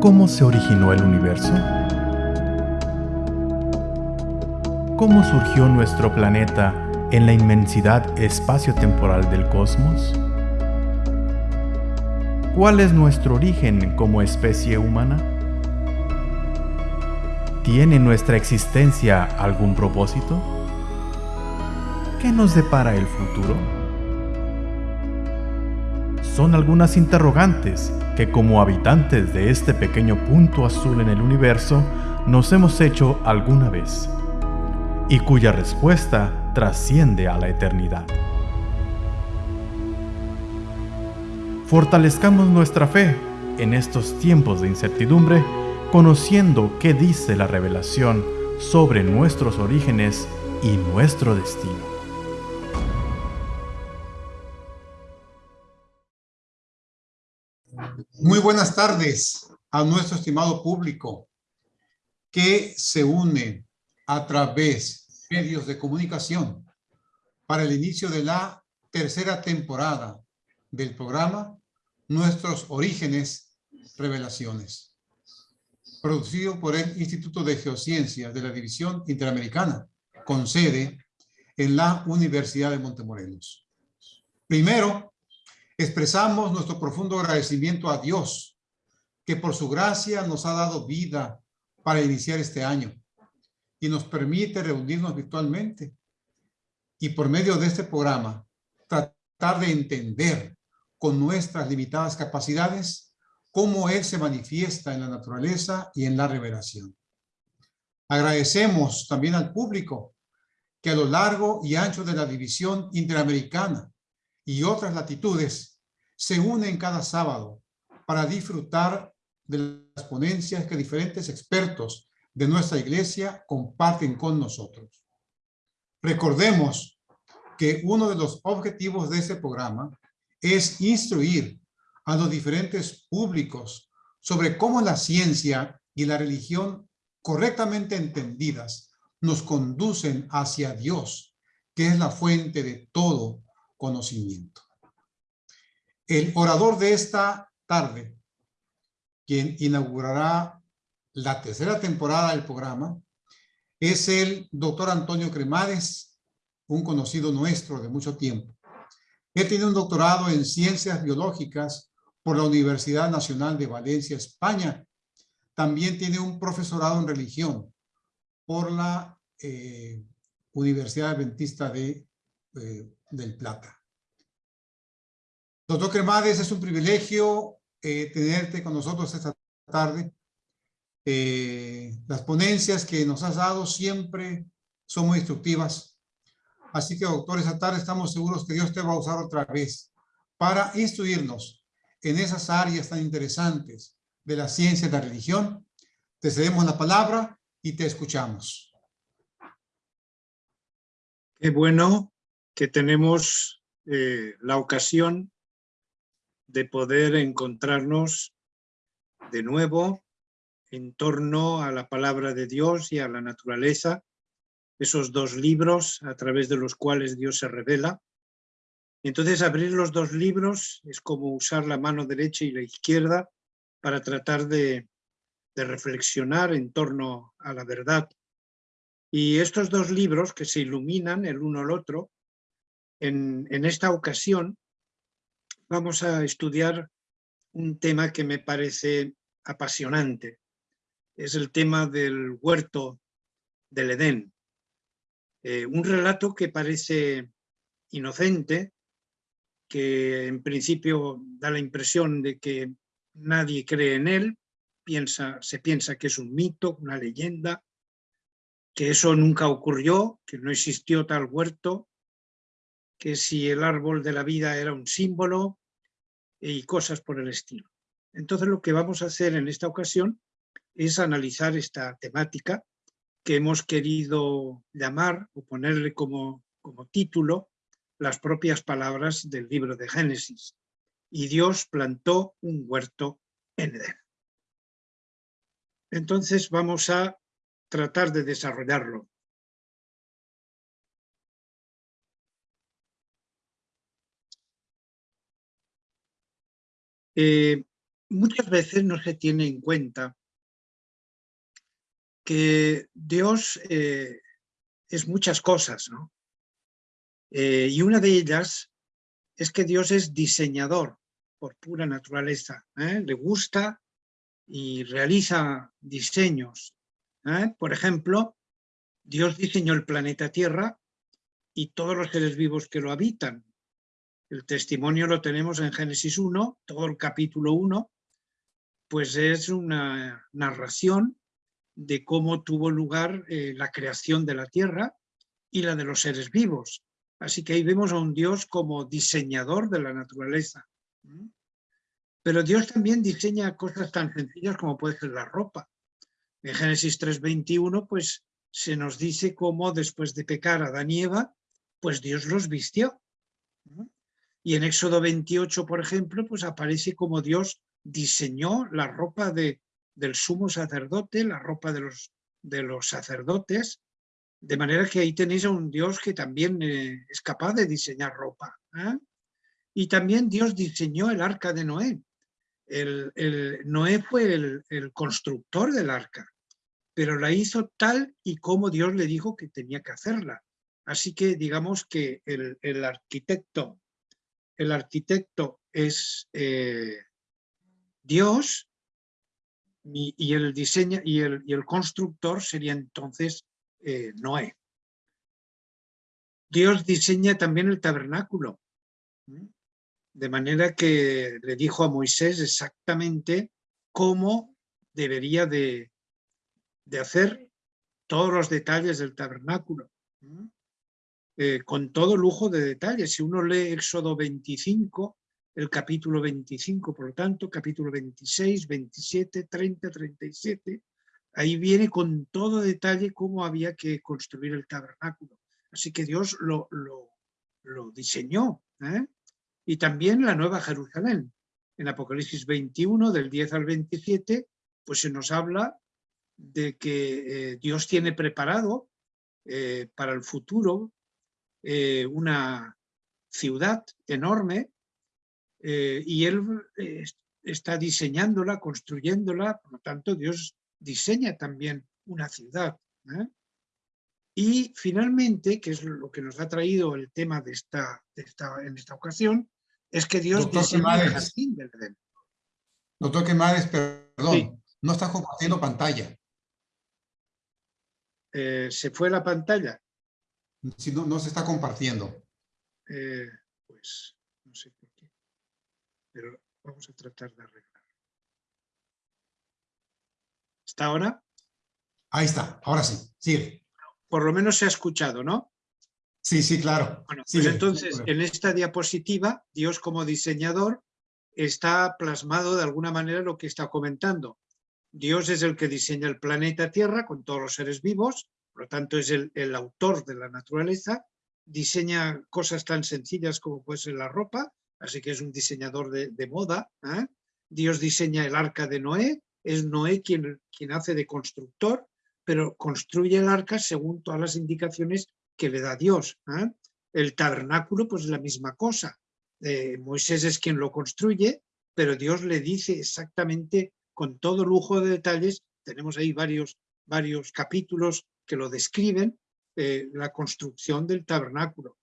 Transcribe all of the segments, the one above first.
¿Cómo se originó el universo? ¿Cómo surgió nuestro planeta en la inmensidad espacio-temporal del cosmos? ¿Cuál es nuestro origen como especie humana? ¿Tiene nuestra existencia algún propósito? ¿Qué nos depara el futuro? Son algunas interrogantes que como habitantes de este pequeño punto azul en el universo nos hemos hecho alguna vez y cuya respuesta trasciende a la eternidad. Fortalezcamos nuestra fe en estos tiempos de incertidumbre conociendo qué dice la revelación sobre nuestros orígenes y nuestro destino. Muy buenas tardes a nuestro estimado público que se une a través de medios de comunicación para el inicio de la tercera temporada del programa Nuestros Orígenes Revelaciones producido por el Instituto de Geociencias de la División Interamericana, con sede en la Universidad de Montemorelos. Primero, expresamos nuestro profundo agradecimiento a Dios, que por su gracia nos ha dado vida para iniciar este año y nos permite reunirnos virtualmente y por medio de este programa tratar de entender con nuestras limitadas capacidades cómo Él se manifiesta en la naturaleza y en la revelación. Agradecemos también al público que a lo largo y ancho de la división interamericana y otras latitudes se unen cada sábado para disfrutar de las ponencias que diferentes expertos de nuestra iglesia comparten con nosotros. Recordemos que uno de los objetivos de este programa es instruir a los diferentes públicos sobre cómo la ciencia y la religión correctamente entendidas nos conducen hacia Dios, que es la fuente de todo conocimiento. El orador de esta tarde, quien inaugurará la tercera temporada del programa, es el doctor Antonio Cremades, un conocido nuestro de mucho tiempo. Él tiene un doctorado en ciencias biológicas por la Universidad Nacional de Valencia, España. También tiene un profesorado en religión por la eh, Universidad Adventista de, eh, del Plata. Doctor Cremades, es un privilegio eh, tenerte con nosotros esta tarde. las ponencias que nos has dado siempre son muy instructivas. Así que, doctor, esta tarde estamos seguros que Dios te va a usar otra vez para instruirnos en esas áreas tan interesantes de la ciencia y la religión. Te cedemos la palabra y te escuchamos. Qué bueno que tenemos eh, la ocasión de poder encontrarnos de nuevo en torno a la palabra de Dios y a la naturaleza, esos dos libros a través de los cuales Dios se revela, entonces abrir los dos libros es como usar la mano derecha y la izquierda para tratar de, reflexionar en torno a la verdad. Y estos dos libros que se iluminan el uno al otro, en, en esta ocasión vamos a estudiar un tema que me parece apasionante. Es el tema del huerto del Edén. Eh, un relato que parece inocente, que en principio da la impresión de que nadie cree en él, piensa, se piensa que es un mito, una leyenda, que eso nunca ocurrió, que no existió tal huerto, que si el árbol de la vida era un símbolo y cosas por el estilo. Entonces lo que vamos a hacer en esta ocasión es analizar esta temática que hemos querido llamar o ponerle como, como título las propias palabras del libro de Génesis. Y Dios plantó un huerto en Edén. Entonces vamos a tratar de desarrollarlo. Eh, muchas veces no se tiene en cuenta que Dios eh, es muchas cosas, ¿no? Eh, y una de ellas es que Dios es diseñador por pura naturaleza. Le gusta y realiza diseños. Por ejemplo, Dios diseñó el planeta Tierra y todos los seres vivos que lo habitan. El testimonio lo tenemos en Génesis 1, todo el capítulo 1, pues es una narración de cómo tuvo lugar eh, la creación de la tierra y la de los seres vivos. Así que ahí vemos a un Dios como diseñador de la naturaleza. Pero Dios también diseña cosas tan sencillas como puede ser la ropa. En Génesis 3.21 pues se nos dice cómo después de pecar a Adán y Eva, pues Dios los vistió. Y en Éxodo 28, por ejemplo, pues aparece como Dios diseñó la ropa de, del sumo sacerdote, la ropa de los, de los sacerdotes, de manera que ahí tenéis a un Dios que también eh, es capaz de diseñar ropa. ¿eh? Y también Dios diseñó el arca de Noé. El, Noé fue el, constructor del arca, pero la hizo tal y como Dios le dijo que tenía que hacerla. Así que digamos que el, arquitecto, el arquitecto es eh, Dios y, el diseño y el, constructor sería entonces eh, Noé. Dios diseña también el tabernáculo, de manera que le dijo a Moisés exactamente cómo debería de, de hacer todos los detalles del tabernáculo, eh, con todo lujo de detalles. Si uno lee Éxodo 25, el capítulo 25, por lo tanto, capítulo 26, 27, 30, 37, ahí viene con todo detalle cómo había que construir el tabernáculo. Así que Dios lo, lo, diseñó. ¿eh? Y también la Nueva Jerusalén. En Apocalipsis 21, del 10 al 27, pues se nos habla de que eh, Dios tiene preparado para el futuro una ciudad enorme eh, y él eh, está diseñándola, construyéndola, por lo tanto Dios diseña también una ciudad. ¿eh? Y finalmente, que es lo que nos ha traído el tema de esta, esta en esta ocasión, es que Dios diseña el jardín del Edén. Doctor Quemades, perdón, no está compartiendo pantalla. ¿Se fue la pantalla? Si no, no se está compartiendo. pues, no sé pero vamos a tratar de arreglar. ¿Está ahora? Ahí está, ahora sí, sigue. Por lo menos se ha escuchado, ¿no? Sí, sí, claro. Bueno, pues entonces, en esta diapositiva, Dios como diseñador está plasmado de alguna manera lo que está comentando. Dios es el que diseña el planeta Tierra con todos los seres vivos, por lo tanto es el, autor de la naturaleza, diseña cosas tan sencillas como puede ser la ropa, así que es un diseñador de, moda. ¿eh? Dios diseña el arca de Noé, es Noé quien, quien hace de constructor, pero construye el arca según todas las indicaciones que le da Dios. ¿eh? El tabernáculo, pues la misma cosa. Eh, Moisés es quien lo construye, pero Dios le dice exactamente con todo lujo de detalles, tenemos ahí varios, varios capítulos que lo describen, la construcción del tabernáculo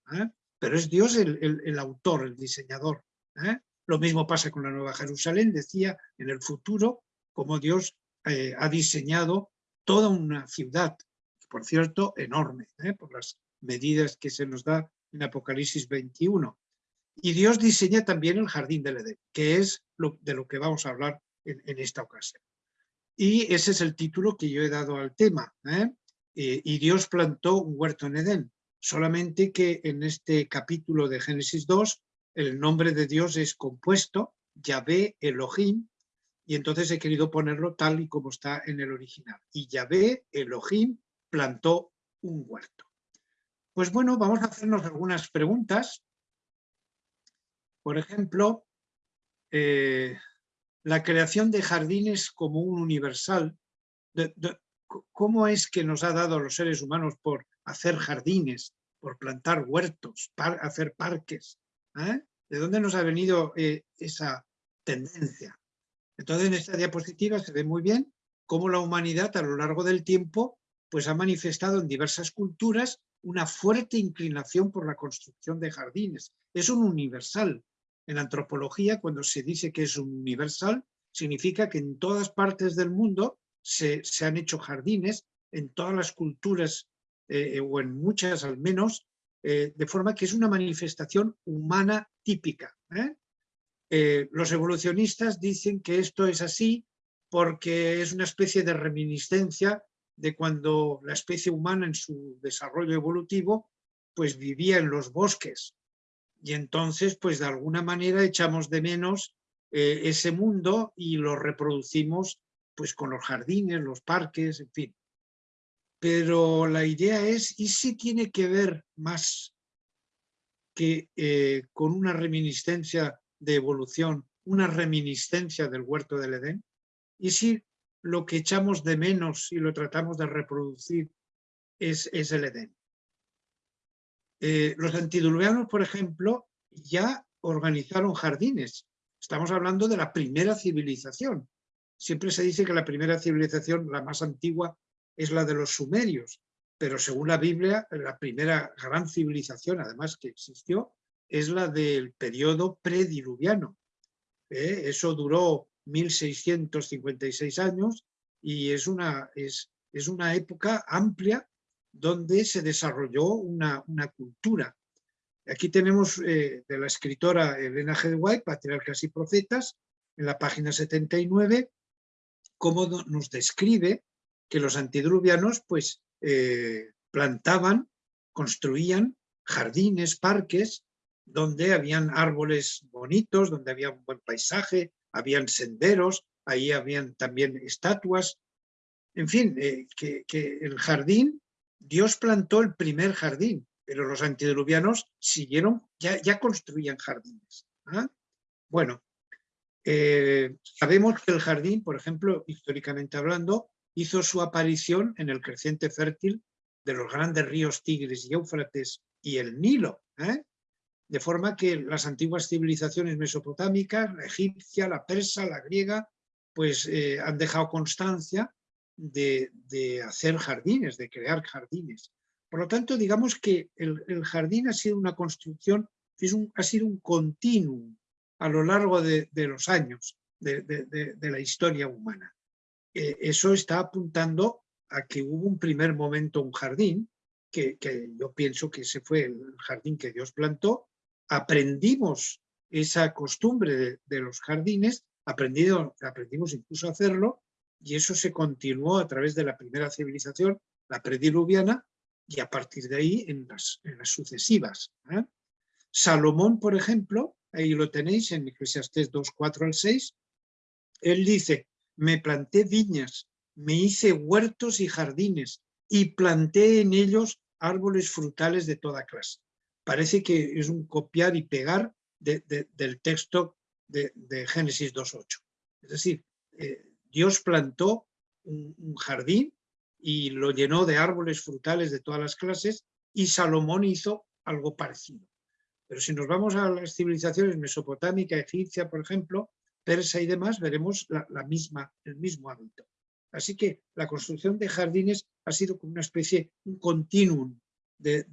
pero es Dios el, autor, el diseñador. ¿eh? Lo mismo pasa con la Nueva Jerusalén, decía, en el futuro, como Dios eh, ha diseñado toda una ciudad, por cierto, enorme, ¿eh? por las medidas que se nos da en Apocalipsis 21. Y Dios diseña también el jardín del Edén, que es lo, de lo que vamos a hablar en, esta ocasión. Y ese es el título que yo he dado al tema. Y Dios plantó un huerto en Edén solamente que en este capítulo de Génesis 2 el nombre de Dios es compuesto, Yahvé Elohim, y entonces he querido ponerlo tal y como está en el original. Y Yahvé Elohim plantó un huerto. Pues bueno, vamos a hacernos algunas preguntas. Por ejemplo, eh, la creación de jardines como un universal. ¿Cómo es que nos ha dado a los seres humanos por hacer jardines, por plantar huertos, hacer parques. ¿eh? ¿De dónde nos ha venido eh, esa tendencia? Entonces, en esta diapositiva se ve muy bien cómo la humanidad a lo largo del tiempo pues, ha manifestado en diversas culturas una fuerte inclinación por la construcción de jardines. Es un universal. En antropología, cuando se dice que es un universal, significa que en todas partes del mundo se, han hecho jardines, en todas las culturas, eh, o en muchas al menos, eh, de forma que es una manifestación humana típica. ¿eh? los evolucionistas dicen que esto es así porque es una especie de reminiscencia de cuando la especie humana en su desarrollo evolutivo pues vivía en los bosques y entonces pues de alguna manera echamos de menos ese mundo y lo reproducimos pues con los jardines, los parques, en fin. Pero la idea es, ¿y si tiene que ver más que eh, con una reminiscencia de evolución, una reminiscencia del huerto del Edén? ¿Y si lo que echamos de menos y lo tratamos de reproducir es, es el Edén. Eh, los antidiluvianos, por ejemplo, ya organizaron jardines. Estamos hablando de la primera civilización. Siempre se dice que la primera civilización, la más antigua, es la de los sumerios, pero según la Biblia, la primera gran civilización, además que existió, es la del periodo prediluviano. Eh, eso duró 1656 años y es una, es, es una época amplia donde se desarrolló una, una cultura. Aquí tenemos eh, de la escritora Elena G. White, Patriarcas y Profetas, en la página 79, cómo nos describe que los antidruvianos pues, eh, plantaban, construían jardines, parques, donde habían árboles bonitos, donde había un buen paisaje, habían senderos, ahí habían también estatuas. En fin, eh, que, el jardín, Dios plantó el primer jardín, pero los antediluvianos siguieron, ya, ya construían jardines. ¿ah? Bueno, eh, sabemos que el jardín, por ejemplo, históricamente hablando, hizo su aparición en el creciente fértil de los grandes ríos Tigris y Éufrates y el Nilo. ¿eh? de forma que las antiguas civilizaciones mesopotámicas, la egipcia, la persa, la griega, pues eh, han dejado constancia de, hacer jardines, de crear jardines. Por lo tanto, digamos que el, jardín ha sido una construcción, ha sido un continuum a lo largo de, los años de, la historia humana. Eh, eso está apuntando a que hubo un primer momento, un jardín, que, yo pienso que ese fue el jardín que Dios plantó, aprendimos esa costumbre de, los jardines, aprendido, aprendimos incluso a hacerlo, y eso se continuó a través de la primera civilización, la prediluviana, y a partir de ahí en las, sucesivas. ¿eh? Salomón, por ejemplo, ahí lo tenéis en Eclesiastés 2, 4 al 6, él dice, me planté viñas, me hice huertos y jardines, y planté en ellos árboles frutales de toda clase parece que es un copiar y pegar del texto de, Génesis 2.8. Es decir, eh, Dios plantó un, jardín y lo llenó de árboles frutales de todas las clases y Salomón hizo algo parecido. Pero si nos vamos a las civilizaciones mesopotámica, egipcia, por ejemplo, persa y demás, veremos la, misma, el mismo hábito. Así que la construcción de jardines ha sido como una especie, un continuum de,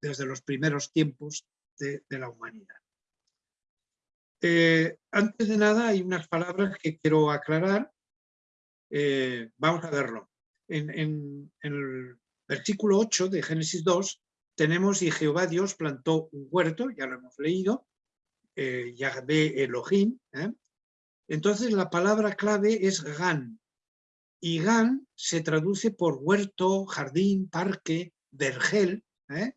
desde los primeros tiempos de, la humanidad. Eh, antes de nada hay unas palabras que quiero aclarar. Eh, vamos a verlo. En, el versículo 8 de Génesis 2 tenemos y Jehová Dios plantó un huerto, ya lo hemos leído, eh, Yahvé Elohim. ¿eh? Entonces la palabra clave es Gan. Y Gan se traduce por huerto, jardín, parque, vergel. ¿eh?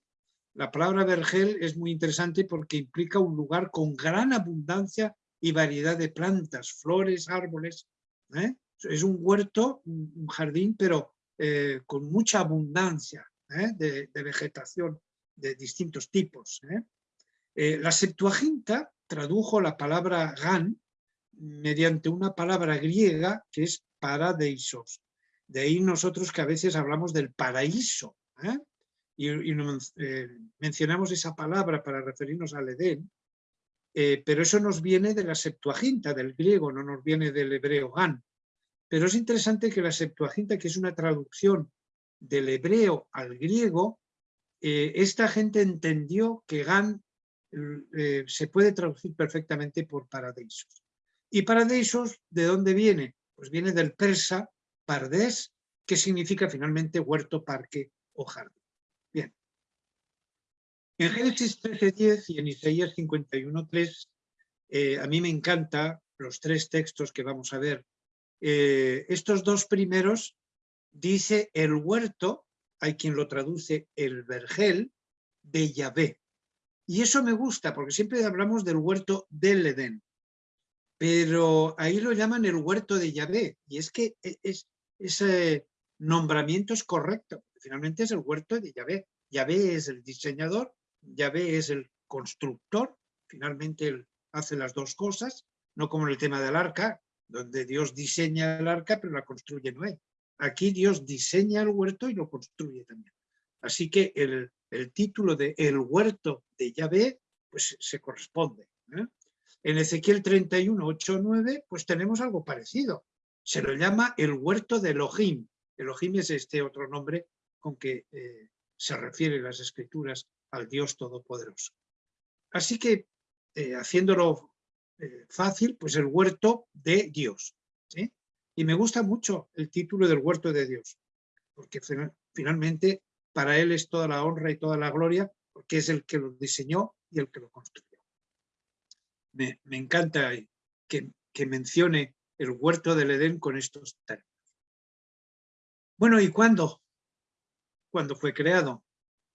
La palabra vergel es muy interesante porque implica un lugar con gran abundancia y variedad de plantas, flores, árboles. ¿eh? Es un huerto, un jardín, pero con mucha abundancia ¿eh? de, vegetación de distintos tipos. la Septuaginta tradujo la palabra gan mediante una palabra griega que es paradeisos. De ahí nosotros que a veces hablamos del paraíso y, eh, mencionamos esa palabra para referirnos al Edén, eh, pero eso nos viene de la Septuaginta, del griego, no nos viene del hebreo gan. Pero es interesante que la Septuaginta, que es una traducción del hebreo al griego, eh, esta gente entendió que gan eh, se puede traducir perfectamente por paradisos. ¿Y paradisos de dónde viene? Pues viene del persa pardes, que significa finalmente huerto, parque o jardín. Bien. En Génesis 13.10 y en Isaías 51.3, eh, a mí me encanta los tres textos que vamos a ver. Eh, estos dos primeros dice el huerto, hay quien lo traduce el vergel, de Yahvé. Y eso me gusta, porque siempre hablamos del huerto del Edén. Pero ahí lo llaman el huerto de Yahvé. Y es que e, es, ese nombramiento es correcto. Finalmente es el huerto de Yahvé. Yahvé es el diseñador Yahvé es el constructor, finalmente él hace las dos cosas, no como en el tema del arca, donde Dios diseña el arca pero la construye Noé. Aquí Dios diseña el huerto y lo construye también. Así que el, título de El huerto de Yahvé pues se corresponde. ¿eh? En Ezequiel 31, 8, 9 pues tenemos algo parecido. Se lo llama el huerto de Elohim. Elohim es este otro nombre con que eh, se refieren las escrituras al Dios Todopoderoso. Así que, eh, haciéndolo fácil, pues el huerto de Dios. Y me gusta mucho el título del huerto de Dios, porque finalmente para Él es toda la honra y toda la gloria, porque es el que lo diseñó y el que lo construyó. Me, encanta que, que mencione el huerto del Edén con estos términos. Bueno, ¿y cuándo? ¿Cuándo fue creado?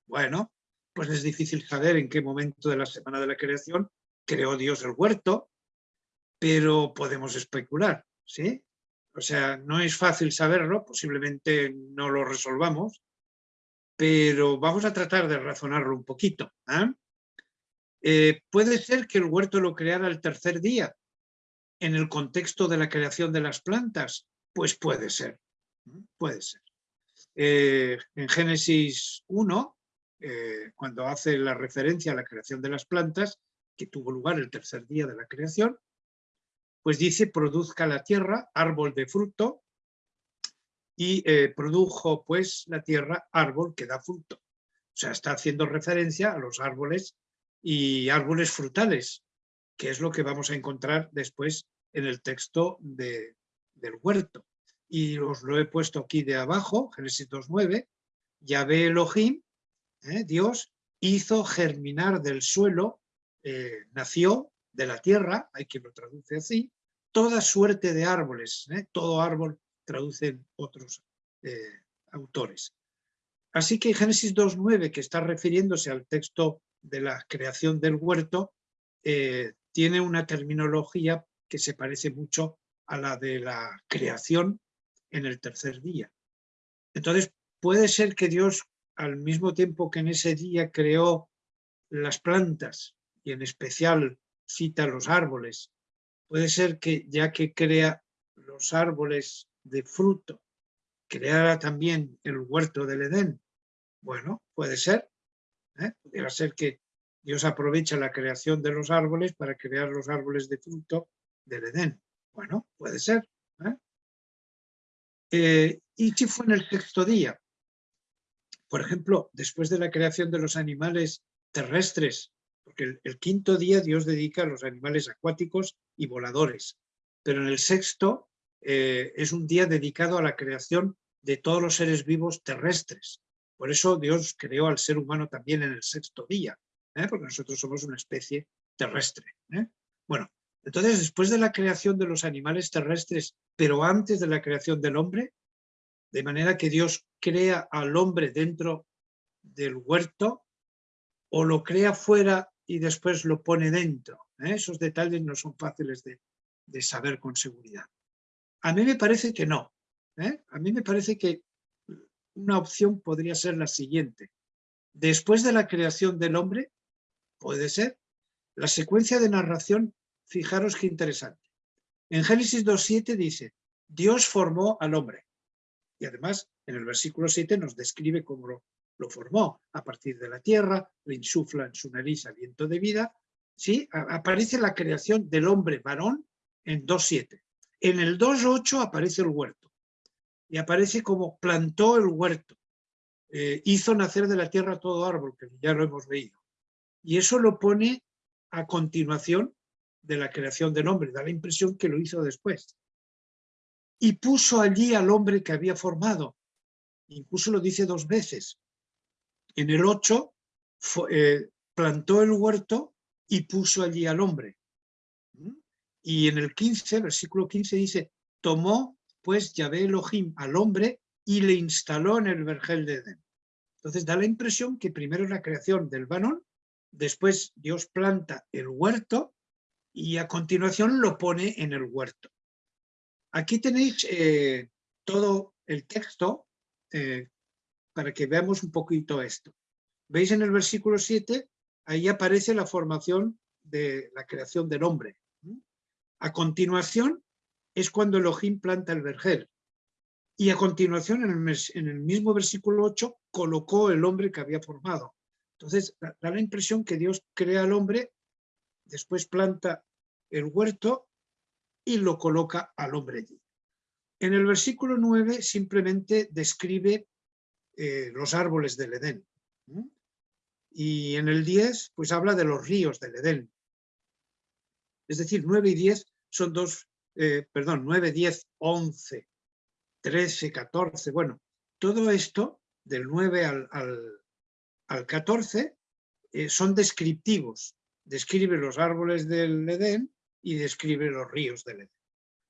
Bueno, pues es difícil saber en qué momento de la semana de la creación creó Dios el huerto, pero podemos especular, ¿sí? O sea, no es fácil saberlo, posiblemente no lo resolvamos, pero vamos a tratar de razonarlo un poquito. ¿ah? Eh, puede ser que el huerto lo creara el tercer día, en el contexto de la creación de las plantas, pues puede ser, puede ser. Eh, en Génesis 1, eh, cuando hace la referencia a la creación de las plantas, que tuvo lugar el tercer día de la creación, pues dice, produzca la tierra árbol de fruto, y eh, produjo pues la tierra árbol que da fruto. O sea, está haciendo referencia a los árboles y árboles frutales, que es lo que vamos a encontrar después en el texto de, del huerto. Y os lo he puesto aquí de abajo, Génesis 2.9, Yahvé Elohim ¿eh? Dios hizo germinar del suelo, eh, nació de la tierra, hay quien lo traduce así, toda suerte de árboles, ¿eh? todo árbol traducen otros autores. Así que Génesis 2.9, que está refiriéndose al texto de la creación del huerto, tiene una terminología que se parece mucho a la de la creación en el tercer día. Entonces, puede ser que Dios al mismo tiempo que en ese día creó las plantas y en especial cita los árboles, puede ser que ya que crea los árboles de fruto, creara también el huerto del Edén. Bueno, puede ser. ¿eh? Podría ser que Dios aprovecha la creación de los árboles para crear los árboles de fruto del Edén. Bueno, puede ser. ¿eh? Eh, ¿Y si fue en el sexto día? Por ejemplo, después de la creación de los animales terrestres, porque el, quinto día Dios dedica a los animales acuáticos y voladores, pero en el sexto eh, es un día dedicado a la creación de todos los seres vivos terrestres. Por eso Dios creó al ser humano también en el sexto día, ¿eh? porque nosotros somos una especie terrestre. ¿eh? Bueno, entonces después de la creación de los animales terrestres, pero antes de la creación del hombre, de manera que Dios crea al hombre dentro del huerto o lo crea fuera y después lo pone dentro. ¿eh? Esos detalles no son fáciles de, saber con seguridad. A mí me parece que no. ¿eh? A mí me parece que una opción podría ser la siguiente. Después de la creación del hombre, puede ser, la secuencia de narración, fijaros qué interesante. En Génesis 2.7 dice, Dios formó al hombre. Y además, en el versículo 7 nos describe cómo lo, formó. A partir de la tierra, le insufla en su nariz aliento de vida ¿sí? aparece la creación del hombre varón en 2.7. En el 2.8 aparece el huerto y aparece como plantó el huerto. Eh, hizo nacer de la tierra todo árbol, que ya lo hemos leído. Y eso lo pone a continuación de la creación del hombre, da la impresión que lo hizo después. Y puso allí al hombre que había formado, incluso lo dice dos veces. En el 8 eh, plantó el huerto y puso allí al hombre. Y en el 15, versículo 15 dice, tomó pues Yahvé Elohim al hombre y le instaló en el vergel de Edén. Entonces da la impresión que primero es la creación del varón, después Dios planta el huerto y a continuación lo pone en el huerto. Aquí tenéis eh, todo el texto eh, para que veamos un poquito esto. ¿Veis en el versículo 7? Ahí aparece la formación de la creación del hombre. A continuación es cuando Elohim planta el vergel. Y a continuación, en el, mismo versículo 8, colocó el hombre que había formado. Entonces, da, la impresión que Dios crea al hombre, después planta el huerto y lo coloca al hombre allí. En el versículo 9 simplemente describe eh, los árboles del Edén. Y en el 10, pues habla de los ríos del Edén. Es decir, 9 y 10 son dos eh, perdón, 9, 10, 11, 13, 14, bueno, todo esto del 9 al, al, 14 eh, son descriptivos. Describe los árboles del Edén y describe los ríos del Edén.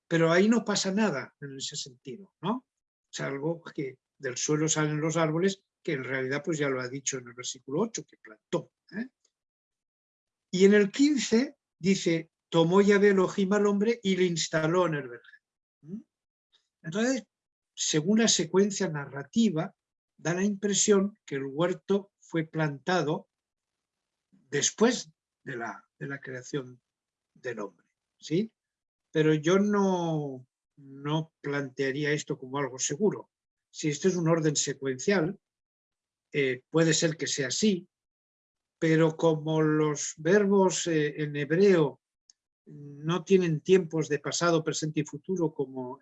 Pero ahí no pasa nada en ese sentido, ¿no? Salvo que del suelo salen los árboles, que en realidad pues ya lo ha dicho en el versículo 8, que plantó. ¿eh? Y en el 15 dice, tomó Yahvé Elohim al hombre y le instaló en el vergel. Entonces, según la secuencia narrativa, da la impresión que el huerto fue plantado después de la, de la creación del hombre. ¿sí? Pero yo no, no plantearía esto como algo seguro. Si esto es un orden secuencial, eh, puede ser que sea así, pero como los verbos eh, en hebreo no tienen tiempos de pasado, presente y futuro como,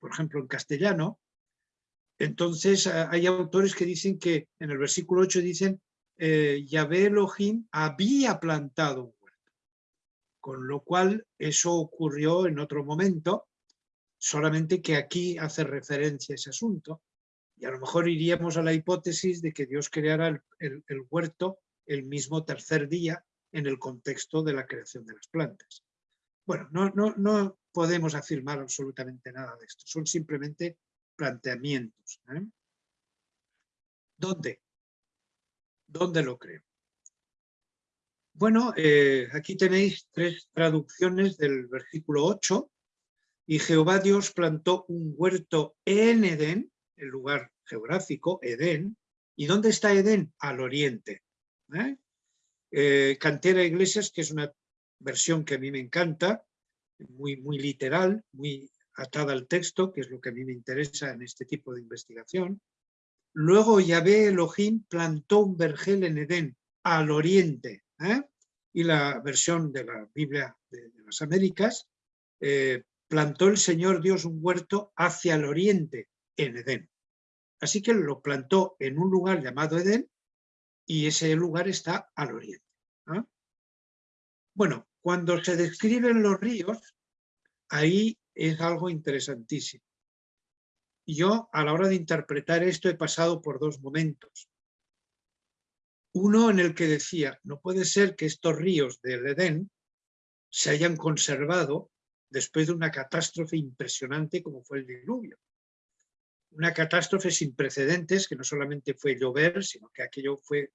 por ejemplo, en castellano. Entonces hay autores que dicen que en el versículo 8 dicen eh, Yahvé Elohim había plantado un huerto. Con lo cual eso ocurrió en otro momento, solamente que aquí hace referencia a ese asunto. Y a lo mejor iríamos a la hipótesis de que Dios creara el huerto el mismo tercer día en el contexto de la creación de las plantas. Bueno, no, no, no podemos afirmar absolutamente nada de esto, son simplemente planteamientos. ¿eh? ¿Dónde? ¿Dónde lo creo? Bueno, eh, aquí tenéis tres traducciones del versículo 8. Y Jehová Dios plantó un huerto en Edén, el lugar geográfico, Edén. ¿Y dónde está Edén? Al oriente. ¿eh? Eh, Cantera Iglesias, que es una versión que a mí me encanta, muy, muy literal, muy atada al texto, que es lo que a mí me interesa en este tipo de investigación. Luego Yahvé Elohim plantó un vergel en Edén, al oriente, ¿eh? y la versión de la Biblia de, las Américas, plantó el Señor Dios un huerto hacia el oriente, en Edén. Así que lo plantó en un lugar llamado Edén, y ese lugar está al oriente. Bueno, cuando se describen los ríos, ahí es algo interesantísimo. Yo, a la hora de interpretar esto, he pasado por dos momentos. Uno en el que decía, no puede ser que estos ríos del Edén se hayan conservado después de una catástrofe impresionante como fue el diluvio una catástrofe sin precedentes, que no solamente fue llover, sino que aquello fue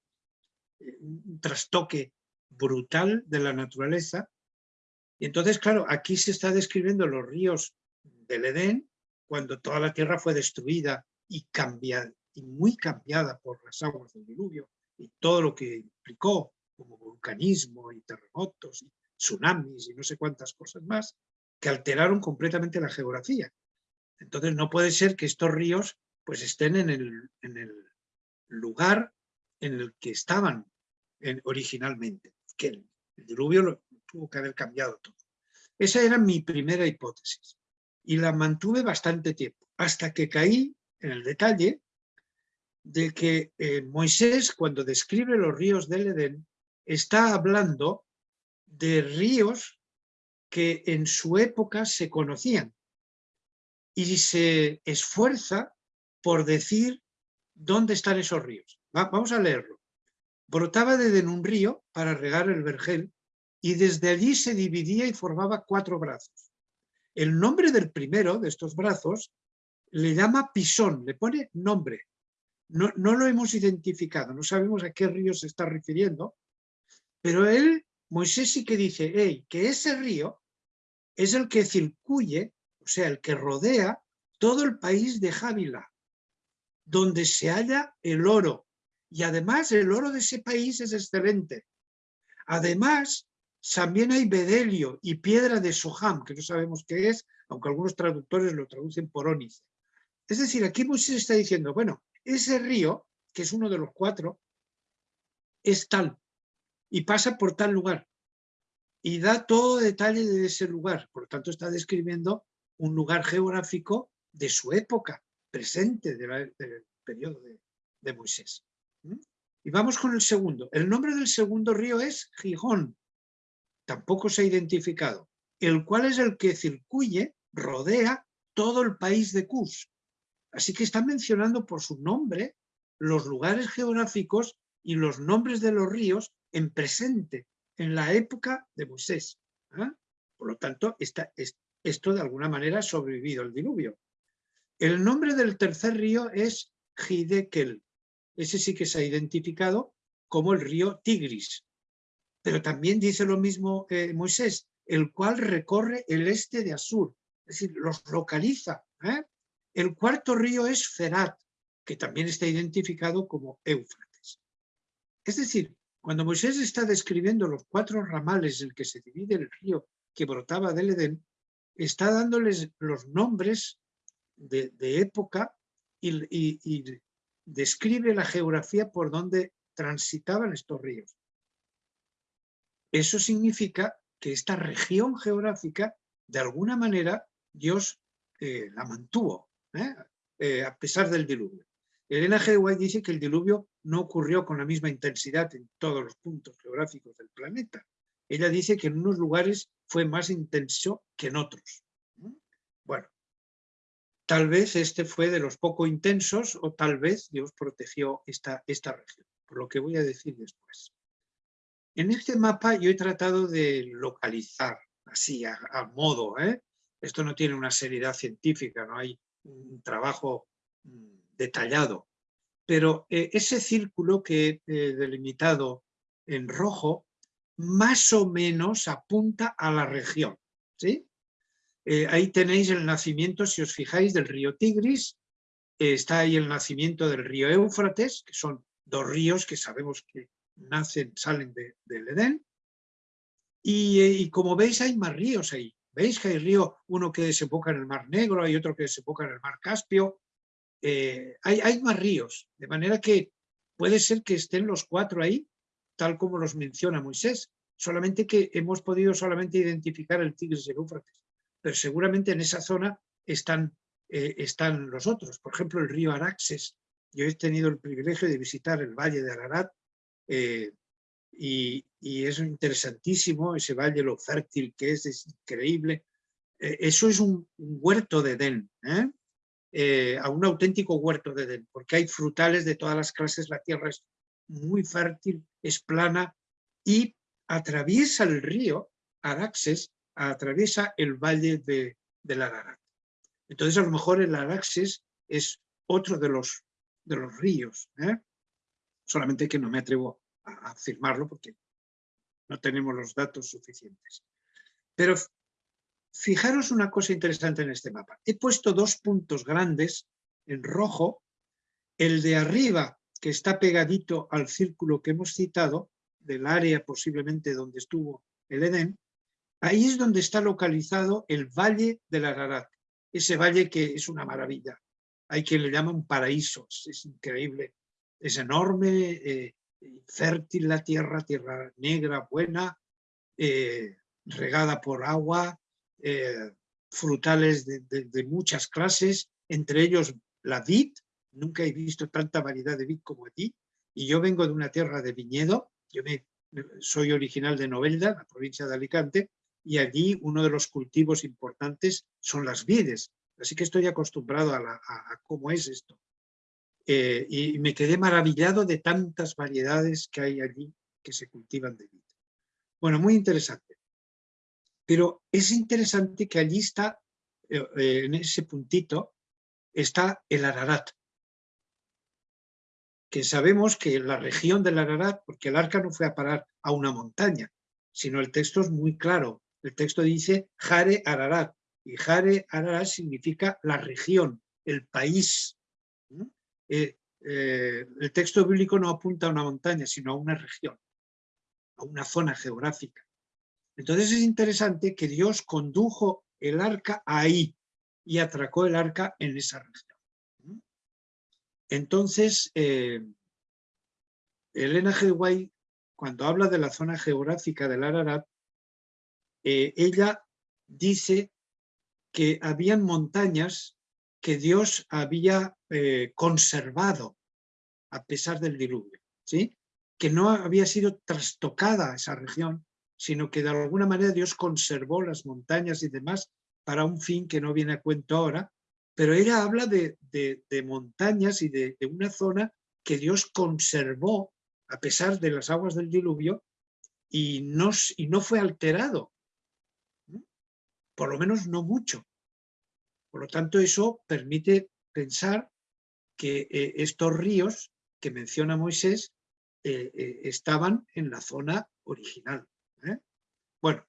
eh, un trastoque brutal de la naturaleza. Y entonces, claro, aquí se está describiendo los ríos del Edén, cuando toda la tierra fue destruida y cambiada, y muy cambiada por las aguas del diluvio, y todo lo que implicó, como vulcanismo y terremotos, tsunamis y no sé cuántas cosas más, que alteraron completamente la geografía. Entonces no puede ser que estos ríos pues estén en el, lugar en el que estaban originalmente. que el, diluvio lo tuvo que haber cambiado todo. Esa era mi primera hipótesis y la mantuve bastante tiempo, hasta que caí en el detalle de que eh, Moisés, cuando describe los ríos del Edén, está hablando de ríos que en su época se conocían y se esfuerza por decir dónde están esos ríos. vamos a leerlo. Brotaba de un río para regar el vergel y desde allí se dividía y formaba cuatro brazos. El nombre del primero de estos brazos le llama Pisón, le pone nombre. No, no lo hemos identificado, no sabemos a qué río se está refiriendo, pero él, Moisés sí que dice hey, que ese río es el que circuye, o sea, el que rodea todo el país de Jávila, donde se halla el oro. Y además el oro de ese país es excelente. Además, también hay bedelio y piedra de Soham, que no sabemos qué es, aunque algunos traductores lo traducen por ónice. Es decir, aquí Moisés está diciendo, bueno, ese río, que es uno de los cuatro, es tal y pasa por tal lugar y da todo detalle de ese lugar. Por lo tanto, está describiendo un lugar geográfico de su época, presente del periodo de, Moisés. Y vamos con el segundo. El nombre del segundo río es Gijón. Tampoco se ha identificado. El cual es el que circuye, rodea todo el país de Cus. Así que está mencionando por su nombre los lugares geográficos y los nombres de los ríos en presente, en la época de Moisés. ¿ah? Por lo tanto, esto de alguna manera ha sobrevivido el diluvio. El nombre del tercer río es Hidekel. Ese sí que se ha identificado como el río Tigris. Pero también dice lo mismo eh, Moisés, el cual recorre el este de Asur, es decir, los localiza. ¿eh? El cuarto río es Ferat, que también está identificado como Éufrates. Es decir, cuando Moisés está describiendo los cuatro ramales en que se divide el río que brotaba del Edén, está dándoles los nombres de, época y, describe la geografía por donde transitaban estos ríos. Eso significa que esta región geográfica, de alguna manera, Dios eh, la mantuvo, ¿eh? Eh, a pesar del diluvio. Elena G. White dice que el diluvio no ocurrió con la misma intensidad en todos los puntos geográficos del planeta. Ella dice que en unos lugares fue más intenso que en otros. Bueno, Tal vez este fue de los poco intensos o tal vez Dios protegió esta, esta región, por lo que voy a decir después. En este mapa yo he tratado de localizar, así a, modo, ¿eh? esto no tiene una seriedad científica, no hay un trabajo mm, detallado, pero eh, ese círculo que he delimitado en rojo más o menos apunta a la región. ¿sí? Eh, ahí tenéis el nacimiento, si os fijáis, del río Tigris, eh, está ahí el nacimiento del río Éufrates, que son dos ríos que sabemos que nacen, salen del Edén, y, eh, y, como veis hay más ríos ahí. Veis que hay río, uno que desemboca en el Mar Negro, hay otro que desemboca en el Mar Caspio, hay, hay más ríos, de manera que puede ser que estén los cuatro ahí, tal como los menciona Moisés, solamente que hemos podido solamente identificar el Tigris y el Éufrates pero seguramente en esa zona están, eh, están los otros. Por ejemplo, el río Araxes. Yo he tenido el privilegio de visitar el valle de Ararat eh, y, es interesantísimo ese valle, lo fértil que es, es increíble. Eh, eso es un, huerto de Edén, a un auténtico huerto de Edén, porque hay frutales de todas las clases, la tierra es muy fértil, es plana y atraviesa el río Araxes atraviesa el valle de, del Ararat. Entonces a lo mejor el Araxes es otro de los, de los ríos, ¿eh? solamente que no me atrevo a afirmarlo porque no tenemos los datos suficientes. Pero fijaros una cosa interesante en este mapa. He puesto dos puntos grandes en rojo, el de arriba que está pegadito al círculo que hemos citado, del área posiblemente donde estuvo el Edén, Ahí es donde está localizado el Valle del Ararat, ese valle que es una maravilla. Hay quien le llama un paraíso, es increíble, es enorme, eh, fértil la tierra, tierra negra, buena, eh, regada por agua, eh, frutales de, muchas clases, entre ellos la vid, nunca he visto tanta variedad de vid como aquí, y yo vengo de una tierra de viñedo, yo soy original de Novelda, la provincia de Alicante, y allí uno de los cultivos importantes son las vides, así que estoy acostumbrado a, cómo es esto. Eh, y me quedé maravillado de tantas variedades que hay allí que se cultivan de vid. Bueno, muy interesante. Pero es interesante que allí está, eh, eh, en ese puntito, está el Ararat. Que sabemos que la región del Ararat, porque el arca no fue a parar a una montaña, sino el texto es muy claro. El texto dice Jare Ararat, y Jare Ararat significa la región, el país. Eh, el texto bíblico no apunta a una montaña, sino a una región, a una zona geográfica. Entonces es interesante que Dios condujo el arca ahí y atracó el arca en esa región. Entonces, eh, Elena G. cuando habla de la zona geográfica del Ararat, eh, ella dice que habían montañas que Dios había eh, conservado a pesar del diluvio, ¿sí? que no había sido trastocada esa región, sino que de alguna manera Dios conservó las montañas y demás para un fin que no viene a cuento ahora, pero ella habla de, montañas y de, una zona que Dios conservó a pesar de las aguas del diluvio y no, y no fue alterado, por lo menos no mucho. Por lo tanto, eso permite pensar que eh, estos ríos que menciona Moisés eh, eh, estaban en la zona original. ¿Eh? Bueno,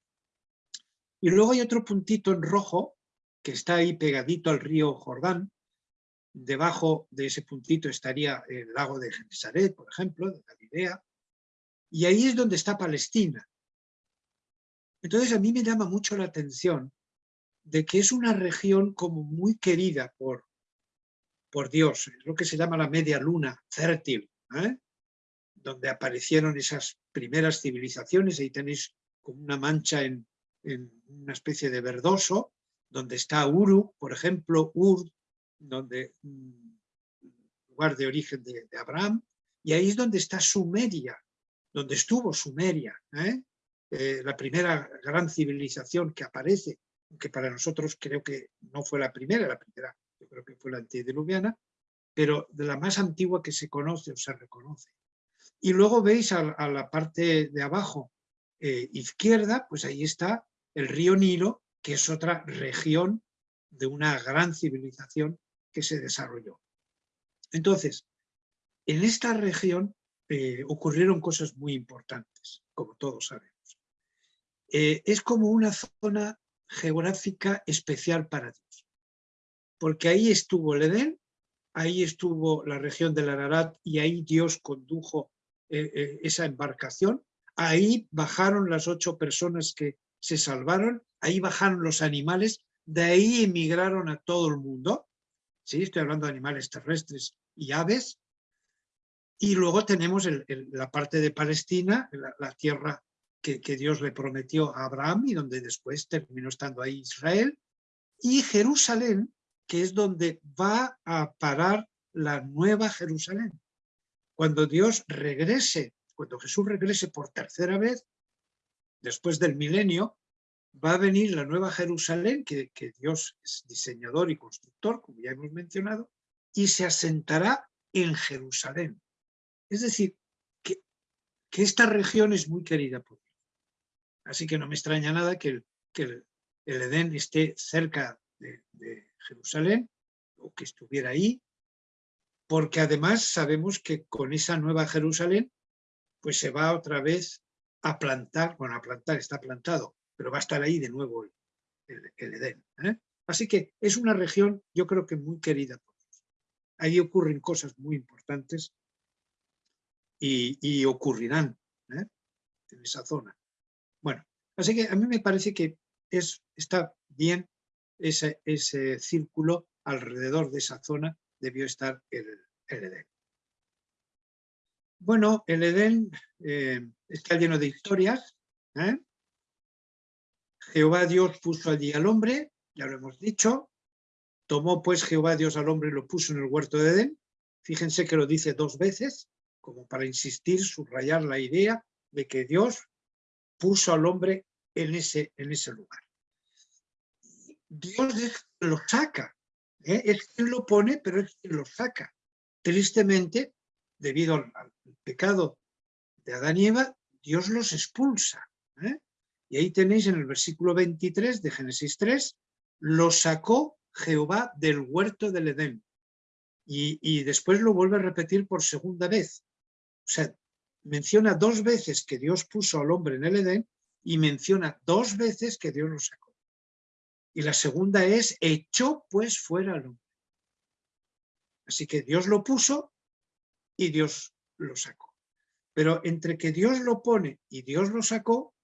y luego hay otro puntito en rojo que está ahí pegadito al río Jordán. Debajo de ese puntito estaría el lago de Genesaret, por ejemplo, de Galilea. Y ahí es donde está Palestina. Entonces a mí me llama mucho la atención de que es una región como muy querida por, por Dios, es lo que se llama la media luna fértil, ¿eh? donde aparecieron esas primeras civilizaciones, ahí tenéis como una mancha en, una especie de verdoso, donde está Uru, por ejemplo, Ur, donde, mm, lugar de origen de, Abraham, y ahí es donde está Sumeria, donde estuvo Sumeria, ¿eh? Eh, la primera gran civilización que aparece, que para nosotros creo que no fue la primera, la primera yo creo que fue la antediluviana, pero de la más antigua que se conoce o se reconoce. Y luego veis a, la parte de abajo eh, izquierda, pues ahí está el río Nilo, que es otra región de una gran civilización que se desarrolló. Entonces, en esta región eh, ocurrieron cosas muy importantes, como todos sabemos. Eh, es como una zona geográfica especial para Dios, porque ahí estuvo el Edén, ahí estuvo la región del Ararat y ahí Dios condujo eh, eh, esa embarcación. Ahí bajaron las ocho personas que se salvaron, ahí bajaron los animales, de ahí emigraron a todo el mundo. ¿sí? Estoy hablando de animales terrestres y aves. Y luego tenemos la parte de Palestina, la, tierra que, que, Dios le prometió a Abraham y donde después terminó estando ahí Israel. Y Jerusalén, que es donde va a parar la nueva Jerusalén cuando Dios regrese, cuando Jesús regrese por tercera vez, después del milenio, va a venir la nueva Jerusalén, que, Dios es diseñador y constructor, como ya hemos mencionado, y se asentará en Jerusalén. Es decir, que, esta región es muy querida por Dios. Así que no me extraña nada que el, Edén esté cerca de, de Jerusalén, o que estuviera ahí, porque además sabemos que con esa nueva Jerusalén pues se va otra vez a plantar, bueno, a plantar, está plantado, pero va a estar ahí de nuevo el, Edén. ¿eh? Así que es una región, yo creo que muy querida por. Ahí ocurren cosas muy importantes y, ocurrirán ¿eh? en esa zona. Bueno, así que a mí me parece que es, está bien ese, ese círculo alrededor de esa zona debió estar el, Edén. Bueno, el Edén eh, está lleno de historias. ¿eh? Jehová Dios puso allí al hombre, ya lo hemos dicho. Tomó pues Jehová Dios al hombre y lo puso en el huerto de Edén. Fíjense que lo dice dos veces, como para insistir, subrayar la idea de que Dios puso al hombre en ese, en ese lugar. Dios lo saca, ¿eh? es quien lo pone, pero es quien lo saca. Tristemente, debido al, pecado de Adán y Eva, Dios los expulsa. ¿eh? Y ahí tenéis en el versículo 23 de Génesis 3, lo sacó Jehová del huerto del Edén. Y, y, después lo vuelve a repetir por segunda vez. O sea, menciona dos veces que Dios puso al hombre en el Edén y menciona dos veces que Dios lo sacó. Y la segunda es, echó pues fuera al hombre. Así que Dios lo puso y Dios lo sacó. Pero entre que Dios lo pone y Dios lo sacó,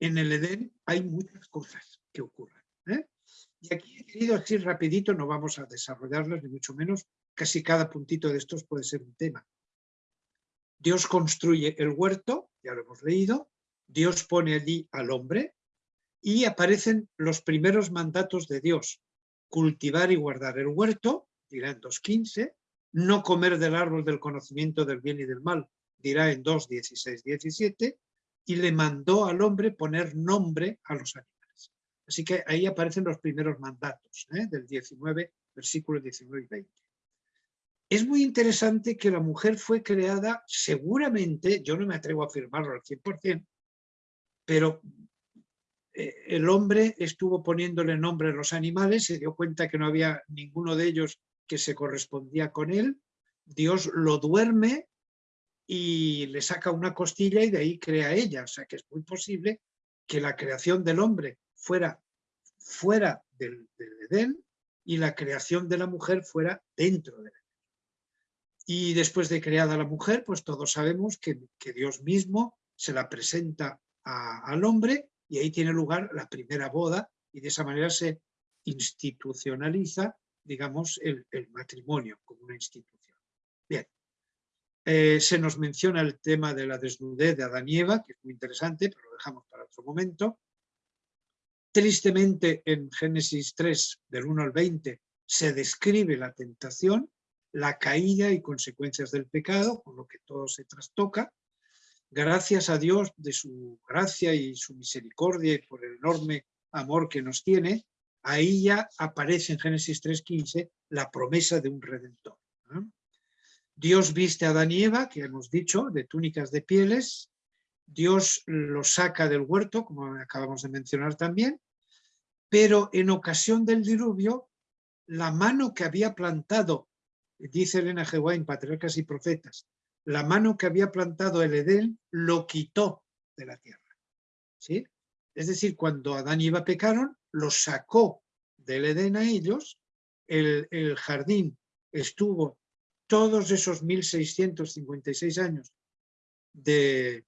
en el Edén hay muchas cosas que ocurren. ¿eh? Y aquí he querido así rapidito, no vamos a desarrollarlas ni mucho menos, casi cada puntito de estos puede ser un tema. Dios construye el huerto, ya lo hemos leído, Dios pone allí al hombre y aparecen los primeros mandatos de Dios. Cultivar y guardar el huerto, dirá en 2.15, no comer del árbol del conocimiento del bien y del mal, dirá en 2.16, 17, y le mandó al hombre poner nombre a los animales. Así que ahí aparecen los primeros mandatos, ¿eh? del 19, versículos 19 y 20. Es muy interesante que la mujer fue creada, seguramente, yo no me atrevo a afirmarlo al 100%, pero el hombre estuvo poniéndole nombre a los animales, se dio cuenta que no había ninguno de ellos que se correspondía con él, Dios lo duerme y le saca una costilla y de ahí crea ella. O sea que es muy posible que la creación del hombre fuera fuera del, Edén y la creación de la mujer fuera dentro del Edén. Y después de creada la mujer, pues todos sabemos que, Dios mismo se la presenta al hombre y ahí tiene lugar la primera boda y de esa manera se institucionaliza, digamos, el, matrimonio como una institución. Bien, eh, se nos menciona el tema de la desnudez de Adán y Eva, que es muy interesante, pero lo dejamos para otro momento. Tristemente, en Génesis 3, del 1 al 20, se describe la tentación, la caída y consecuencias del pecado, con lo que todo se trastoca. Gracias a Dios de su gracia y su misericordia y por el enorme amor que nos tiene, ahí ya aparece en Génesis 3.15 la promesa de un redentor. Dios viste a Adán y Eva, que hemos dicho, de túnicas de pieles. Dios los saca del huerto, como acabamos de mencionar también. Pero en ocasión del diluvio, la mano que había plantado, dice Elena G. en Patriarcas y Profetas, la mano que había plantado el Edén lo quitó de la tierra. ¿sí? Es decir, cuando Adán y Eva pecaron, los sacó del Edén a ellos, el, el jardín estuvo todos esos 1656 años de,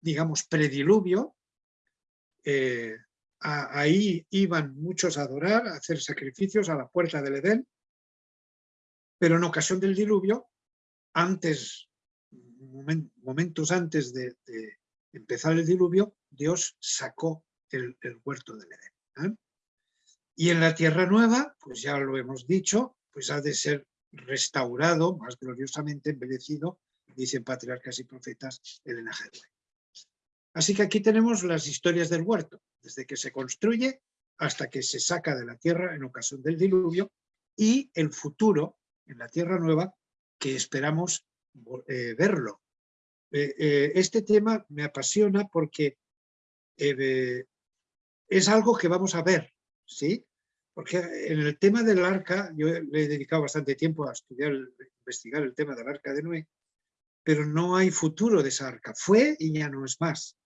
digamos, prediluvio, eh, ahí iban muchos a adorar, a hacer sacrificios a la puerta del Edén, pero en ocasión del diluvio, antes, momentos antes de, empezar el diluvio, Dios sacó el, huerto del Edén. ¿eh? Y en la tierra nueva, pues ya lo hemos dicho, pues ha de ser restaurado, más gloriosamente embellecido, dicen patriarcas y profetas Elena G. Así que aquí tenemos las historias del huerto, desde que se construye hasta que se saca de la tierra en ocasión del diluvio y el futuro en la tierra nueva que esperamos eh, verlo. Eh, eh, este tema me apasiona porque es algo que vamos a ver, ¿sí? Porque en el tema del arca, yo le he dedicado bastante tiempo a estudiar, investigar el tema del arca de Noé, pero no hay futuro de esa arca. Fue y ya no es más.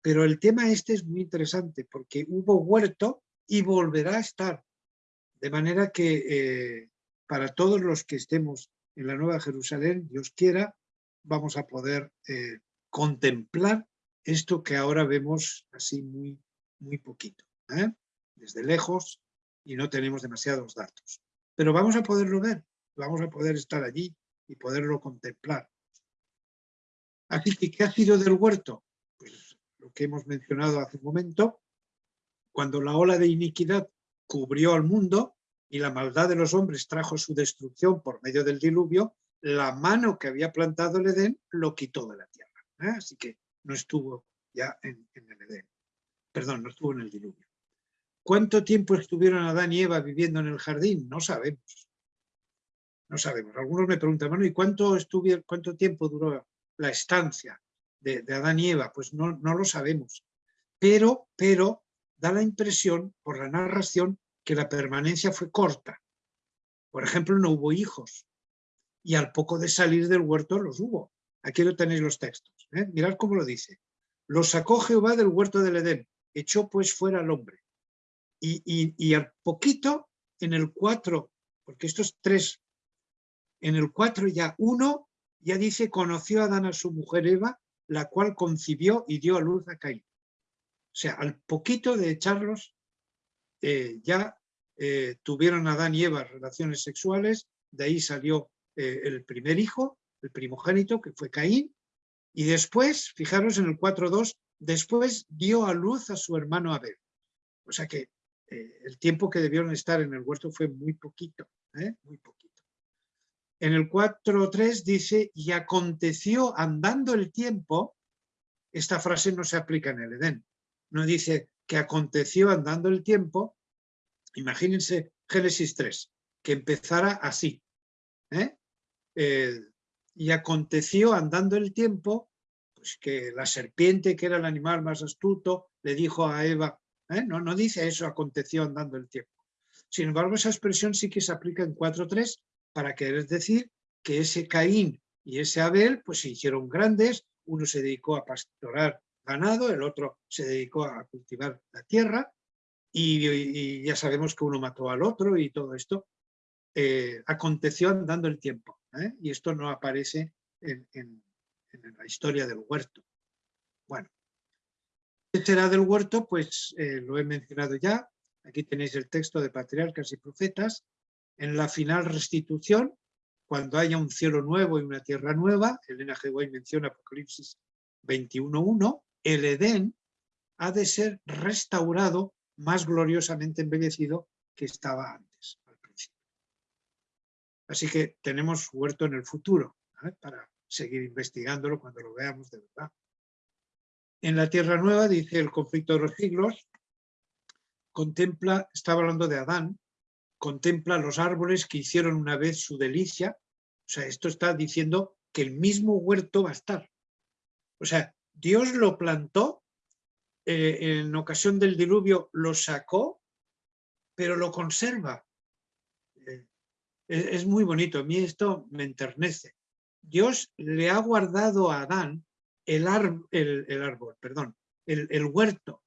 Pero el tema este es muy interesante porque hubo huerto y volverá a estar. De manera que para todos los que estemos en la Nueva Jerusalén, Dios quiera, vamos a poder eh, contemplar esto que ahora vemos así muy, muy poquito. ¿eh? Desde lejos, y no tenemos demasiados datos. Pero vamos a poderlo ver, vamos a poder estar allí y poderlo contemplar. Así que, ¿qué ha sido del huerto? Pues lo que hemos mencionado hace un momento, cuando la ola de iniquidad cubrió al mundo y la maldad de los hombres trajo su destrucción por medio del diluvio, la mano que había plantado el Edén lo quitó de la tierra. ¿eh? Así que no estuvo ya en, el Edén. Perdón, no estuvo en el diluvio. ¿Cuánto tiempo estuvieron Adán y Eva viviendo en el jardín? No sabemos. No sabemos. Algunos me preguntan, bueno, ¿y cuánto, estuvieron, cuánto tiempo duró la estancia de, Adán y Eva? Pues no, no lo sabemos. Pero, pero da la impresión, por la narración, que la permanencia fue corta. Por ejemplo, no hubo hijos. Y al poco de salir del huerto los hubo. Aquí lo tenéis los textos. ¿eh? Mirad cómo lo dice. Lo sacó Jehová del huerto del Edén. Echó pues fuera al hombre y, al poquito, en el 4, porque estos tres, en el 4 ya uno, ya dice, conoció a Adán a su mujer Eva, la cual concibió y dio a luz a Caín. O sea, al poquito de echarlos, eh, ya eh, tuvieron Adán y Eva relaciones sexuales, de ahí salió eh, el primer hijo, el primogénito, que fue Caín, y después, fijaros en el 4.2, después dio a luz a su hermano Abel. O sea que el tiempo que debieron estar en el huerto fue muy poquito, muy poquito. En el 4.3 dice, y aconteció andando el tiempo, esta frase no se aplica en el Edén, no dice que aconteció andando el tiempo, imagínense Génesis 3, que empezara así, ¿eh? y aconteció andando el tiempo, pues que la serpiente, que era el animal más astuto, le dijo a Eva, ¿eh? No, no dice eso aconteció andando el tiempo. Sin embargo, esa expresión sí que se aplica en 4.3 para querer decir que ese Caín y ese Abel pues se hicieron grandes, uno se dedicó a pastorar ganado, el otro se dedicó a cultivar la tierra y, ya sabemos que uno mató al otro y todo esto eh, aconteció andando el tiempo ¿eh? y esto no aparece en, la historia del huerto. Bueno, será del huerto? Pues eh, lo he mencionado ya. Aquí tenéis el texto de Patriarcas y Profetas. En la final restitución, cuando haya un cielo nuevo y una tierra nueva, Elena G. White menciona Apocalipsis 21.1, el Edén ha de ser restaurado más gloriosamente embellecido que estaba antes, al principio. Así que tenemos huerto en el futuro, para seguir investigándolo cuando lo veamos de verdad. En la Tierra Nueva, dice el conflicto de los siglos, contempla, estaba hablando de Adán, contempla los árboles que hicieron una vez su delicia. O sea, esto está diciendo que el mismo huerto va a estar. O sea, Dios lo plantó, eh, en ocasión del diluvio lo sacó, pero lo conserva. Eh, es muy bonito, a mí esto me enternece. Dios le ha guardado a Adán el, el, árbol, perdón, el, el huerto,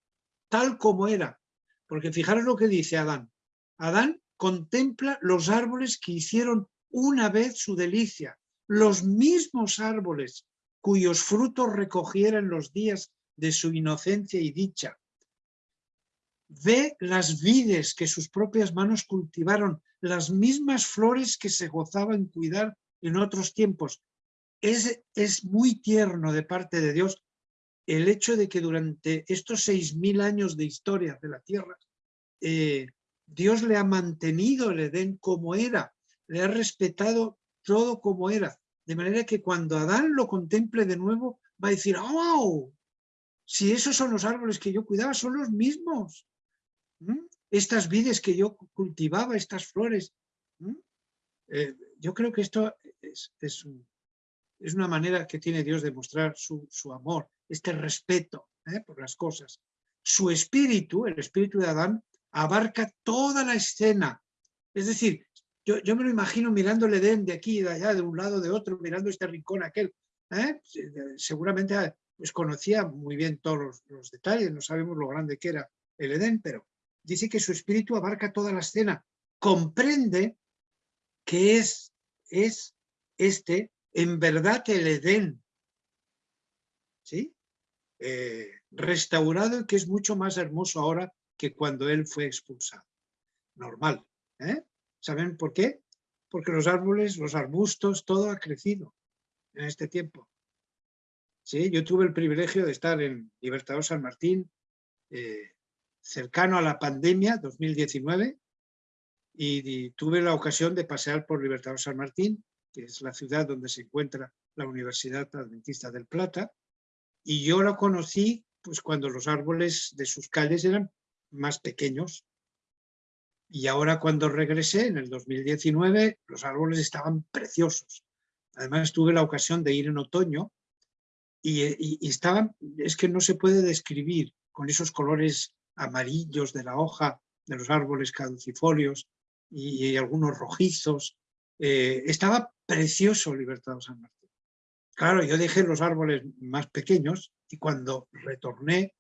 tal como era. Porque fijaros lo que dice Adán. Adán contempla los árboles que hicieron una vez su delicia, los mismos árboles cuyos frutos recogiera en los días de su inocencia y dicha. Ve las vides que sus propias manos cultivaron, las mismas flores que se gozaba en cuidar en otros tiempos, es, muy tierno de parte de Dios el hecho de que durante estos seis mil años de historia de la tierra, eh, Dios le ha mantenido el Edén como era, le ha respetado todo como era, de manera que cuando Adán lo contemple de nuevo, va a decir, ¡oh! Si esos son los árboles que yo cuidaba, son los mismos. Estas vides que yo cultivaba, estas flores. Eh, yo creo que esto es es una manera que tiene Dios de mostrar su, amor, este respeto ¿eh? por las cosas. Su espíritu, el espíritu de Adán, abarca toda la escena. Es decir, yo, me lo imagino mirando el Edén de aquí, de allá, de un lado, de otro, mirando este rincón aquel. ¿eh? Seguramente ah, pues, conocía muy bien todos los, los, detalles, no sabemos lo grande que era el Edén, pero dice que su espíritu abarca toda la escena. Comprende que es, es este en verdad el Edén, ¿sí? Eh, restaurado y que es mucho más hermoso ahora que cuando él fue expulsado. Normal. ¿eh? ¿Saben por qué? Porque los árboles, los arbustos, todo ha crecido en este tiempo. ¿sí? Yo tuve el privilegio de estar en Libertador San Martín, eh, cercano a la pandemia 2019, y, tuve la ocasión de pasear por Libertador San Martín, que es la ciudad donde se encuentra la Universidad Adventista del Plata, y yo la conocí pues, cuando los árboles de sus calles eran más pequeños, y ahora cuando regresé, en el 2019, los árboles estaban preciosos. Además tuve la ocasión de ir en otoño y, estaban, es que no se puede describir con esos colores amarillos de la hoja de los árboles caducifolios y, algunos rojizos. Eh, estaba precioso Libertad San Martín. Claro, yo dejé los árboles más pequeños y cuando retorné,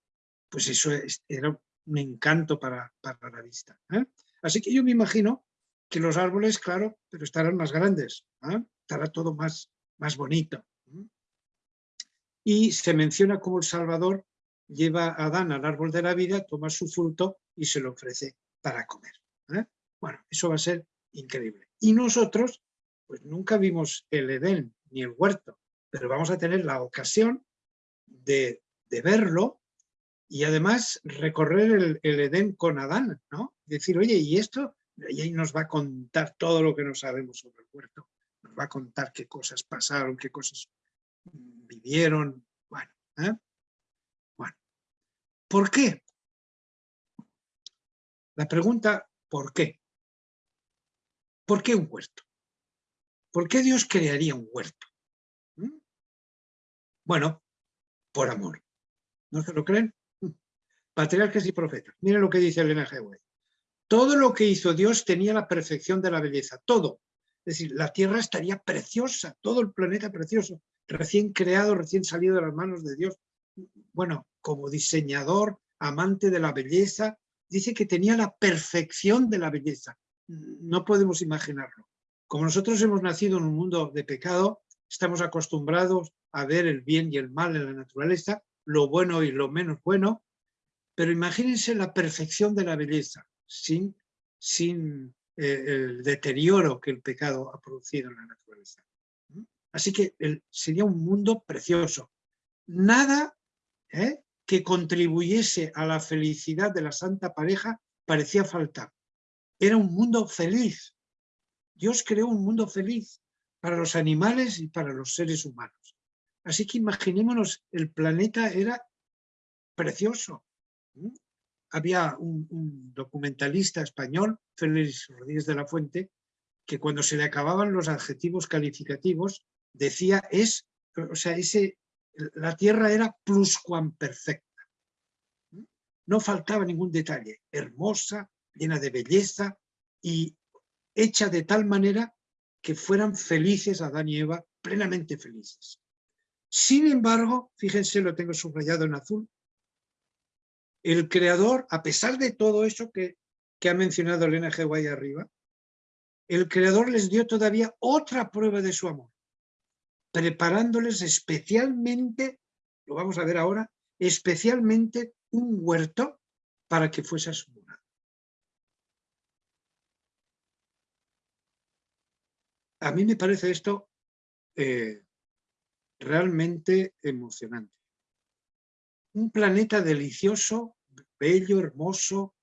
pues eso era un encanto para, para la vista. ¿eh? Así que yo me imagino que los árboles, claro, pero estarán más grandes, ¿eh? estará todo más, más bonito. Y se menciona como el Salvador lleva a Adán al árbol de la vida, toma su fruto y se lo ofrece para comer. ¿eh? Bueno, eso va a ser increíble. Y nosotros, pues nunca vimos el Edén ni el huerto, pero vamos a tener la ocasión de, verlo y además recorrer el, Edén con Adán, ¿no? Decir, oye, ¿y esto? Y ahí nos va a contar todo lo que no sabemos sobre el huerto. Nos va a contar qué cosas pasaron, qué cosas vivieron. Bueno, ¿eh? bueno. ¿Por qué? La pregunta, ¿por qué? ¿Por qué un huerto? ¿Por qué Dios crearía un huerto? ¿Mm? Bueno, por amor. ¿No se lo creen? Patriarcas y profetas. Miren lo que dice Elena G. Todo lo que hizo Dios tenía la perfección de la belleza, todo. Es decir, la tierra estaría preciosa, todo el planeta precioso, recién creado, recién salido de las manos de Dios. Bueno, como diseñador, amante de la belleza, dice que tenía la perfección de la belleza. No podemos imaginarlo. Como nosotros hemos nacido en un mundo de pecado, estamos acostumbrados a ver el bien y el mal en la naturaleza, lo bueno y lo menos bueno, pero imagínense la perfección de la belleza, sin, sin eh, el deterioro que el pecado ha producido en la naturaleza. Así que sería un mundo precioso. Nada ¿eh? que contribuyese a la felicidad de la santa pareja parecía faltar. Era un mundo feliz. Dios creó un mundo feliz para los animales y para los seres humanos. Así que imaginémonos, el planeta era precioso. Había un, documentalista español, Félix Rodríguez de la Fuente, que cuando se le acababan los adjetivos calificativos, decía es, o sea, ese, la tierra era pluscuamperfecta. No faltaba ningún detalle, hermosa, llena de belleza y hecha de tal manera que fueran felices Adán y Eva, plenamente felices. Sin embargo, fíjense, lo tengo subrayado en azul, el creador, a pesar de todo eso que, ha mencionado Elena G. arriba, el creador les dio todavía otra prueba de su amor preparándoles especialmente, lo vamos a ver ahora, especialmente un huerto para que fuese a su morada. A mí me parece esto eh, realmente emocionante. Un planeta delicioso, bello, hermoso,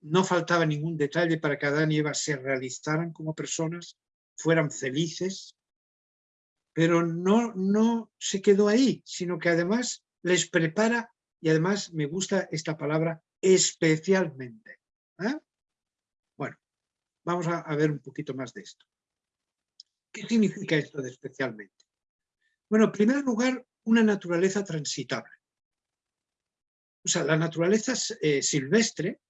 no faltaba ningún detalle para que Adán y Eva se realizaran como personas, fueran felices, pero no, no se quedó ahí, sino que además les prepara, y además me gusta esta palabra, especialmente. ¿eh? Bueno, vamos a, ver un poquito más de esto. ¿Qué significa esto de especialmente? Bueno, en primer lugar, una naturaleza transitable. O sea, la naturaleza eh, silvestre,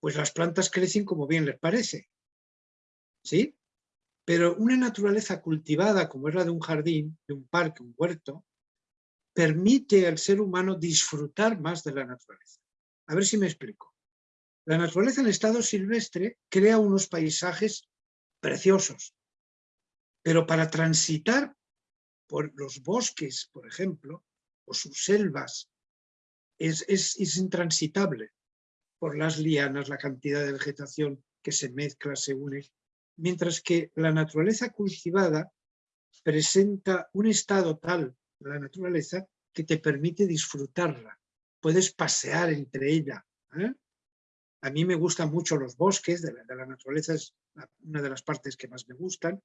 pues las plantas crecen como bien les parece. ¿Sí? Pero una naturaleza cultivada como es la de un jardín, de un parque, un huerto, permite al ser humano disfrutar más de la naturaleza. A ver si me explico. La naturaleza en estado silvestre crea unos paisajes preciosos, pero para transitar por los bosques, por ejemplo, o sus selvas, es, es intransitable por las lianas, la cantidad de vegetación que se mezcla, se une mientras que la naturaleza cultivada presenta un estado tal de la naturaleza que te permite disfrutarla. Puedes pasear entre ella. ¿eh? A mí me gustan mucho los bosques, de la, naturaleza es una de las partes que más me gustan,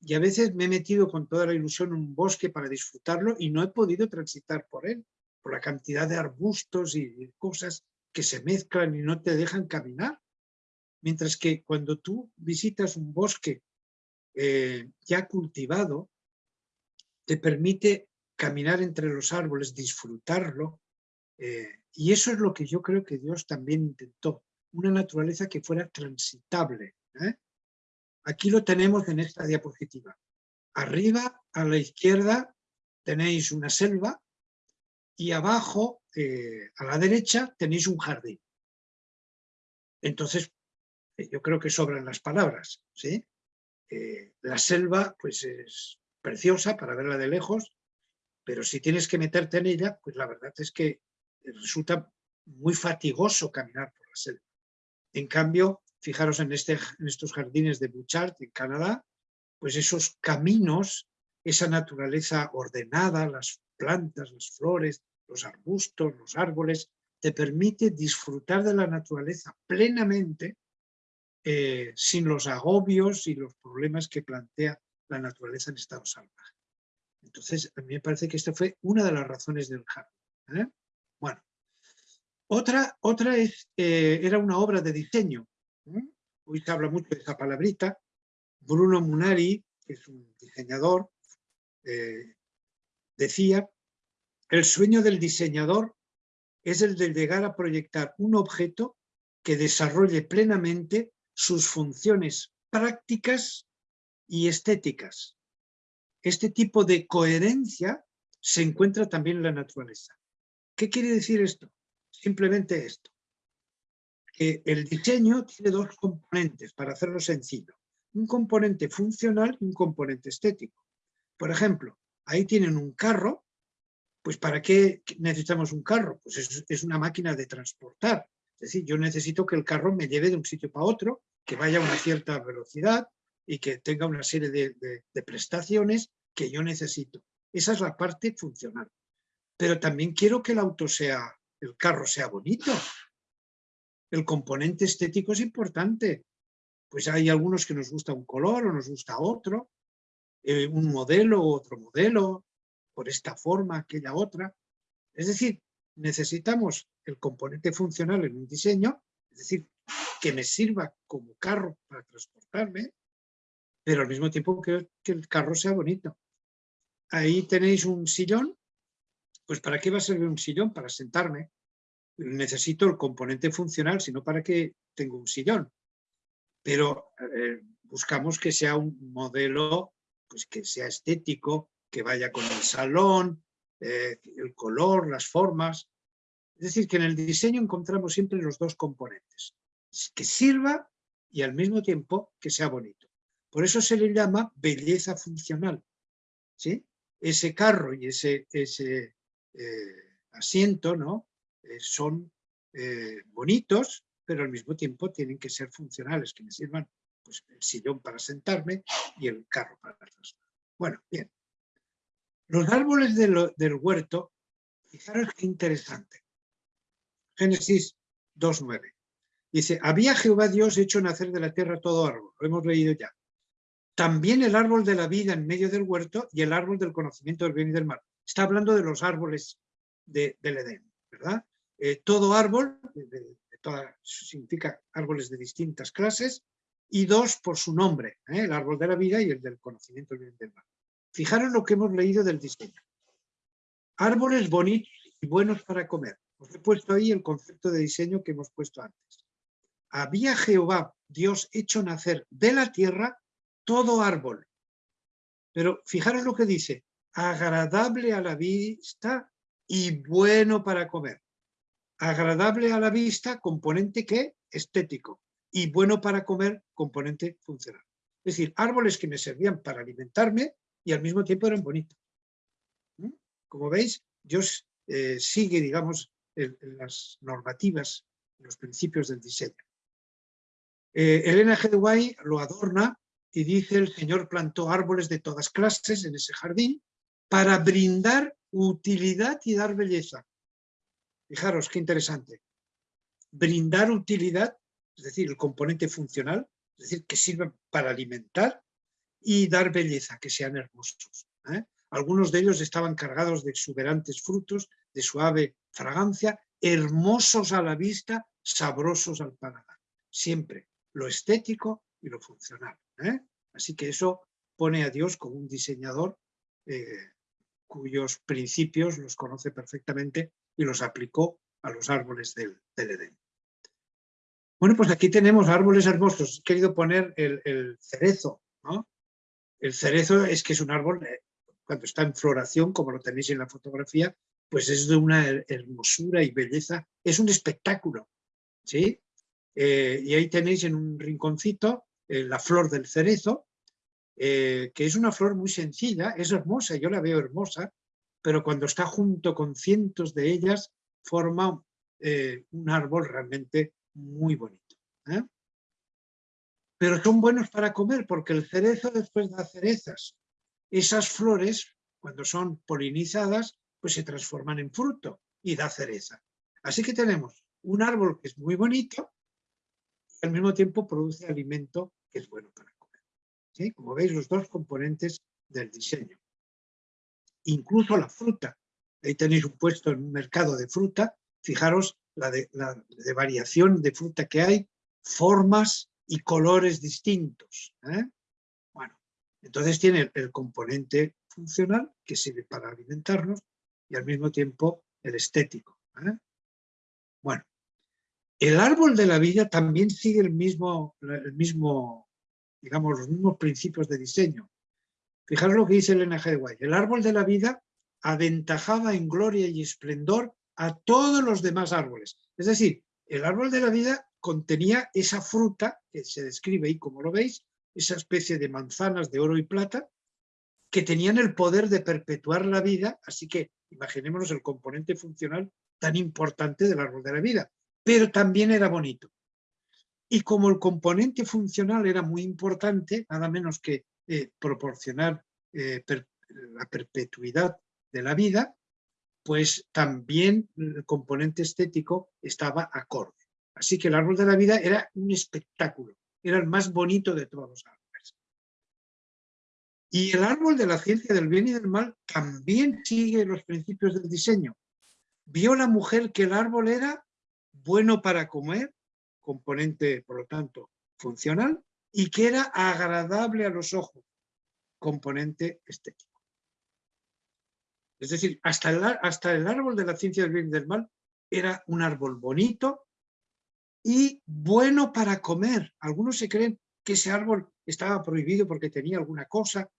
y a veces me he metido con toda la ilusión en un bosque para disfrutarlo y no he podido transitar por él, por la cantidad de arbustos y cosas que se mezclan y no te dejan caminar. Mientras que cuando tú visitas un bosque eh, ya cultivado, te permite caminar entre los árboles, disfrutarlo, eh, y eso es lo que yo creo que Dios también intentó, una naturaleza que fuera transitable. ¿eh? Aquí lo tenemos en esta diapositiva. Arriba, a la izquierda, tenéis una selva y abajo, a la derecha, tenéis un jardín. Entonces, yo creo que sobran las palabras, ¿sí? Eh, la selva pues es preciosa para verla de lejos, pero si tienes que meterte en ella, pues la verdad es que resulta muy fatigoso caminar por la selva. En cambio, fijaros en, este, en estos jardines de Bouchard, en Canadá, pues esos caminos, esa naturaleza ordenada, las plantas, las flores, los arbustos, los árboles, te permite disfrutar de la naturaleza plenamente eh, sin los agobios y los problemas que plantea la naturaleza en estado salvaje. Entonces, a mí me parece que esta fue una de las razones del jardín. ¿eh? Bueno, otra, otra es, eh, era una obra de diseño. Hoy se habla mucho de esa palabrita. Bruno Munari, que es un diseñador, decía, el sueño del diseñador es el de llegar a proyectar un objeto que desarrolle plenamente sus funciones prácticas y estéticas. Este tipo de coherencia se encuentra también en la naturaleza. ¿Qué quiere decir esto? Simplemente esto. Que el diseño tiene dos componentes, para hacerlo sencillo. Un componente funcional y un componente estético. Por ejemplo, ahí tienen un carro, pues ¿para qué necesitamos un carro? Pues es, una máquina de transportar. Es decir, yo necesito que el carro me lleve de un sitio para otro que vaya a una cierta velocidad y que tenga una serie de, prestaciones que yo necesito. Esa es la parte funcional. Pero también quiero que el auto sea, el carro sea bonito. El componente estético es importante. Pues hay algunos que nos gusta un color o nos gusta otro, eh, un modelo u otro modelo, por esta forma, aquella otra. Es decir, necesitamos el componente funcional en un diseño, es decir, que me sirva como carro para transportarme, pero al mismo tiempo que, que el carro sea bonito. Ahí tenéis un sillón, pues ¿para qué va a servir un sillón? Para sentarme. Necesito el componente funcional, sino para qué tengo un sillón. Pero eh, buscamos que sea un modelo pues que sea estético, que vaya con el salón, eh, el color, las formas. Es decir, que en el diseño encontramos siempre los dos componentes que sirva y al mismo tiempo que sea bonito. Por eso se le llama belleza funcional. ¿sí? Ese carro y ese, ese eh, asiento ¿no? Eh, son bonitos, pero al mismo tiempo tienen que ser funcionales, que me sirvan pues, el sillón para sentarme y el carro para transportar. Bueno, bien. Los árboles del huerto, fijaros qué interesante. Génesis 2.9. Dice, había Jehová Dios hecho nacer de la tierra todo árbol, lo hemos leído ya. También el árbol de la vida en medio del huerto y el árbol del conocimiento del bien y del mal. Está hablando de los árboles del Edén, ¿verdad? Eh, todo árbol, de, toda, significa árboles de distintas clases, y dos por su nombre, ¿eh? el árbol de la vida y el del conocimiento del bien y del mal. Fijaros lo que hemos leído del diseño. Árboles bonitos y buenos para comer. Os he puesto ahí el concepto de diseño que hemos puesto antes había Jehová, Dios, hecho nacer de la tierra todo árbol. Pero fijaros lo que dice, agradable a la vista y bueno para comer. Agradable a la vista, componente que estético, y bueno para comer, componente funcional. Es decir, árboles que me servían para alimentarme y al mismo tiempo eran bonitos. Como veis, Dios eh, sigue, digamos, las normativas, los principios del diseño. Eh, Elena G. lo adorna y dice el Señor plantó árboles de todas clases en ese jardín para brindar utilidad y dar belleza. Fijaros qué interesante. Brindar utilidad, es decir, el componente funcional, es decir, que sirva para alimentar y dar belleza, que sean hermosos. ¿eh? Algunos de ellos estaban cargados de exuberantes frutos, de suave fragancia, hermosos a la vista, sabrosos al paladar. Siempre lo estético y lo funcional. ¿eh? Así que eso pone a Dios como un diseñador eh, cuyos principios los conoce perfectamente y los aplicó a los árboles del, Edén. Bueno, pues aquí tenemos árboles hermosos. He querido poner el, cerezo. El cerezo es que es un árbol, eh, cuando está en floración, como lo tenéis en la fotografía, pues es de una hermosura y belleza. Es un espectáculo. ¿sí? Eh, y ahí tenéis en un rinconcito eh, la flor del cerezo, que es una flor muy sencilla, es hermosa, yo la veo hermosa, pero cuando está junto con cientos de ellas, forma un árbol realmente muy bonito. Pero son buenos para comer, porque el cerezo después da cerezas. Esas flores, cuando son polinizadas, pues se transforman en fruto y da cereza. Así que tenemos un árbol que es muy bonito y al mismo tiempo produce alimento que es bueno para como veis, los dos componentes del diseño. Incluso la fruta. Ahí tenéis un puesto en un mercado de fruta. Fijaros la de, variación de fruta que hay, formas y colores distintos. ¿eh? Bueno, entonces tiene el, componente funcional que sirve para alimentarnos y al mismo tiempo el estético. ¿eh? Bueno, el árbol de la vida también sigue el mismo, el mismo digamos, los mismos principios de diseño. Fijaros lo que dice Elena G. White. El árbol de la vida aventajaba en gloria y esplendor a todos los demás árboles. Es decir, el árbol de la vida contenía esa fruta, que se describe ahí como lo veis, esa especie de manzanas de oro y plata, que tenían el poder de perpetuar la vida, así que imaginémonos el componente funcional tan importante del árbol de la vida, pero también era bonito. Y como el componente funcional era muy importante, nada menos que eh, proporcionar eh, la perpetuidad de la vida, pues también el componente estético estaba acorde. Así que el árbol de la vida era un espectáculo, era el más bonito de todos los árboles. Y el árbol de la ciencia del bien y del mal también sigue los principios del diseño. Vio la mujer que el árbol era bueno para comer, componente, por lo tanto, funcional, y que era agradable a los ojos, componente estético. Es decir, hasta el, hasta el árbol de la ciencia del bien y del mal era un árbol bonito y bueno para comer. Algunos se creen que ese árbol estaba prohibido porque tenía alguna cosa.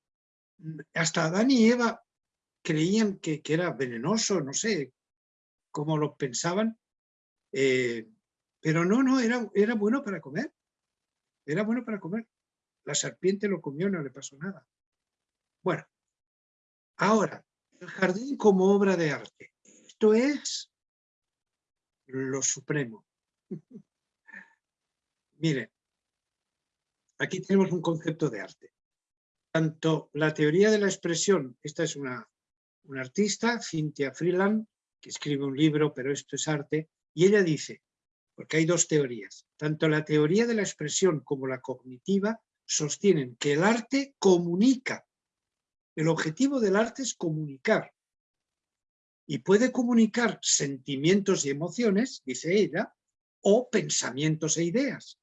Hasta Adán y Eva creían que, era venenoso, no sé cómo lo pensaban, eh, pero no, no, era, era bueno para comer. Era bueno para comer. La serpiente lo comió, no le pasó nada. Bueno, ahora, el jardín como obra de arte. Esto es lo supremo. Miren, aquí tenemos un concepto de arte. Tanto la teoría de la expresión, esta es una, una artista, Cynthia Freeland, que escribe un libro, pero esto es arte, y ella dice, porque hay dos teorías. Tanto la teoría de la expresión como la cognitiva sostienen que el arte comunica. El objetivo del arte es comunicar. Y puede comunicar sentimientos y emociones, dice ella, o pensamientos e ideas.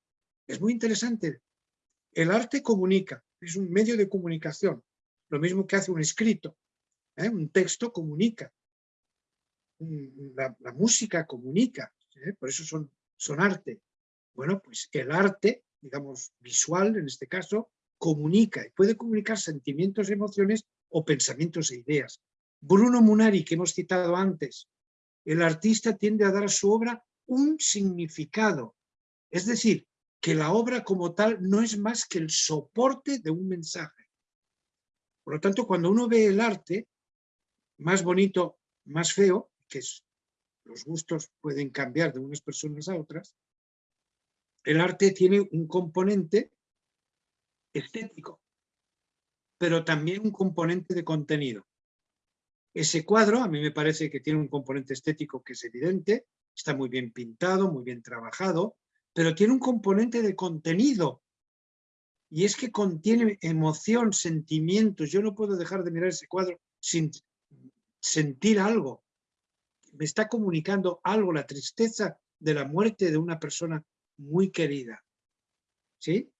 Es muy interesante. El arte comunica, es un medio de comunicación. Lo mismo que hace un escrito. ¿eh? Un texto comunica. La, música comunica. ¿eh? Por eso son son arte. Bueno, pues el arte, digamos, visual en este caso, comunica y puede comunicar sentimientos, emociones o pensamientos e ideas. Bruno Munari, que hemos citado antes, el artista tiende a dar a su obra un significado. Es decir, que la obra como tal no es más que el soporte de un mensaje. Por lo tanto, cuando uno ve el arte, más bonito, más feo, que los gustos pueden cambiar de unas personas a otras, el arte tiene un componente estético, pero también un componente de contenido. Ese cuadro a mí me parece que tiene un componente estético que es evidente, está muy bien pintado, muy bien trabajado, pero tiene un componente de contenido. Y es que contiene emoción, sentimientos. Yo no puedo dejar de mirar ese cuadro sin sentir algo. Me está comunicando algo, la tristeza de la muerte de una persona muy querida. ¿Sí?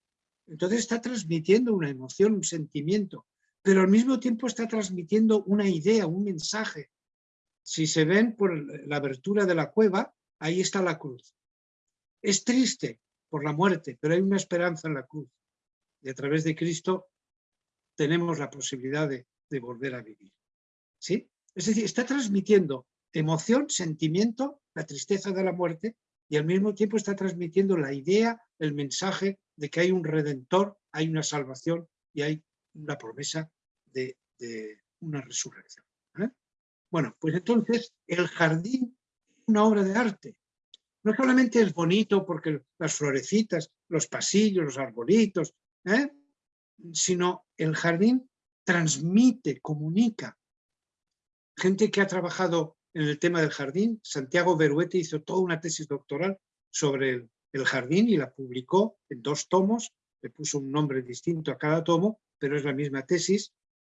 Entonces está transmitiendo una emoción, un sentimiento, pero al mismo tiempo está transmitiendo una idea, un mensaje. Si se ven por la abertura de la cueva, ahí está la cruz. Es triste por la muerte, pero hay una esperanza en la cruz. Y a través de Cristo tenemos la posibilidad de, volver a vivir. ¿Sí? Es decir, está transmitiendo emoción, sentimiento, la tristeza de la muerte, y al mismo tiempo está transmitiendo la idea, el mensaje de que hay un redentor, hay una salvación y hay una promesa de, una resurrección. ¿eh? Bueno, pues entonces el jardín es una obra de arte. No solamente es bonito porque las florecitas, los pasillos, los arbolitos, ¿eh? sino el jardín transmite, comunica. Gente que ha trabajado en el tema del jardín, Santiago Beruete hizo toda una tesis doctoral sobre el jardín y la publicó en dos tomos, le puso un nombre distinto a cada tomo, pero es la misma tesis.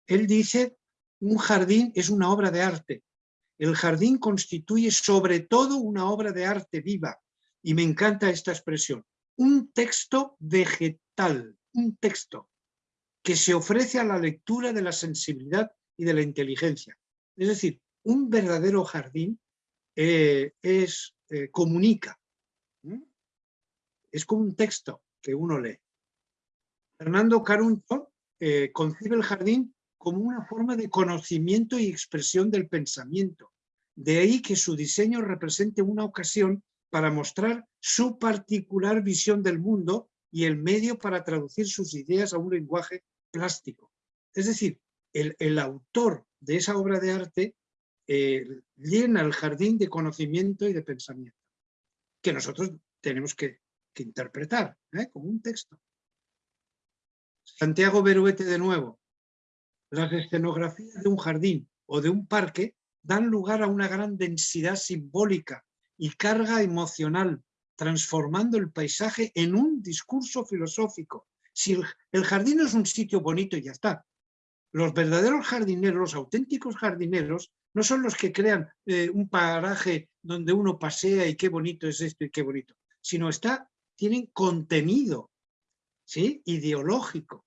Él dice, un jardín es una obra de arte. El jardín constituye sobre todo una obra de arte viva. Y me encanta esta expresión. Un texto vegetal, un texto que se ofrece a la lectura de la sensibilidad y de la inteligencia. Es decir, un verdadero jardín eh, es, eh, comunica. Es como un texto que uno lee. Fernando Caruncho eh, concibe el jardín como una forma de conocimiento y expresión del pensamiento. De ahí que su diseño represente una ocasión para mostrar su particular visión del mundo y el medio para traducir sus ideas a un lenguaje plástico. Es decir, el, autor de esa obra de arte eh, llena el jardín de conocimiento y de pensamiento, que nosotros tenemos que, interpretar ¿eh? como un texto. Santiago Beruete de nuevo. Las escenografías de un jardín o de un parque dan lugar a una gran densidad simbólica y carga emocional, transformando el paisaje en un discurso filosófico. Si el, jardín es un sitio bonito y ya está, los verdaderos jardineros, los auténticos jardineros, no son los que crean eh, un paraje donde uno pasea y qué bonito es esto y qué bonito, sino está, tienen contenido ¿sí? ideológico.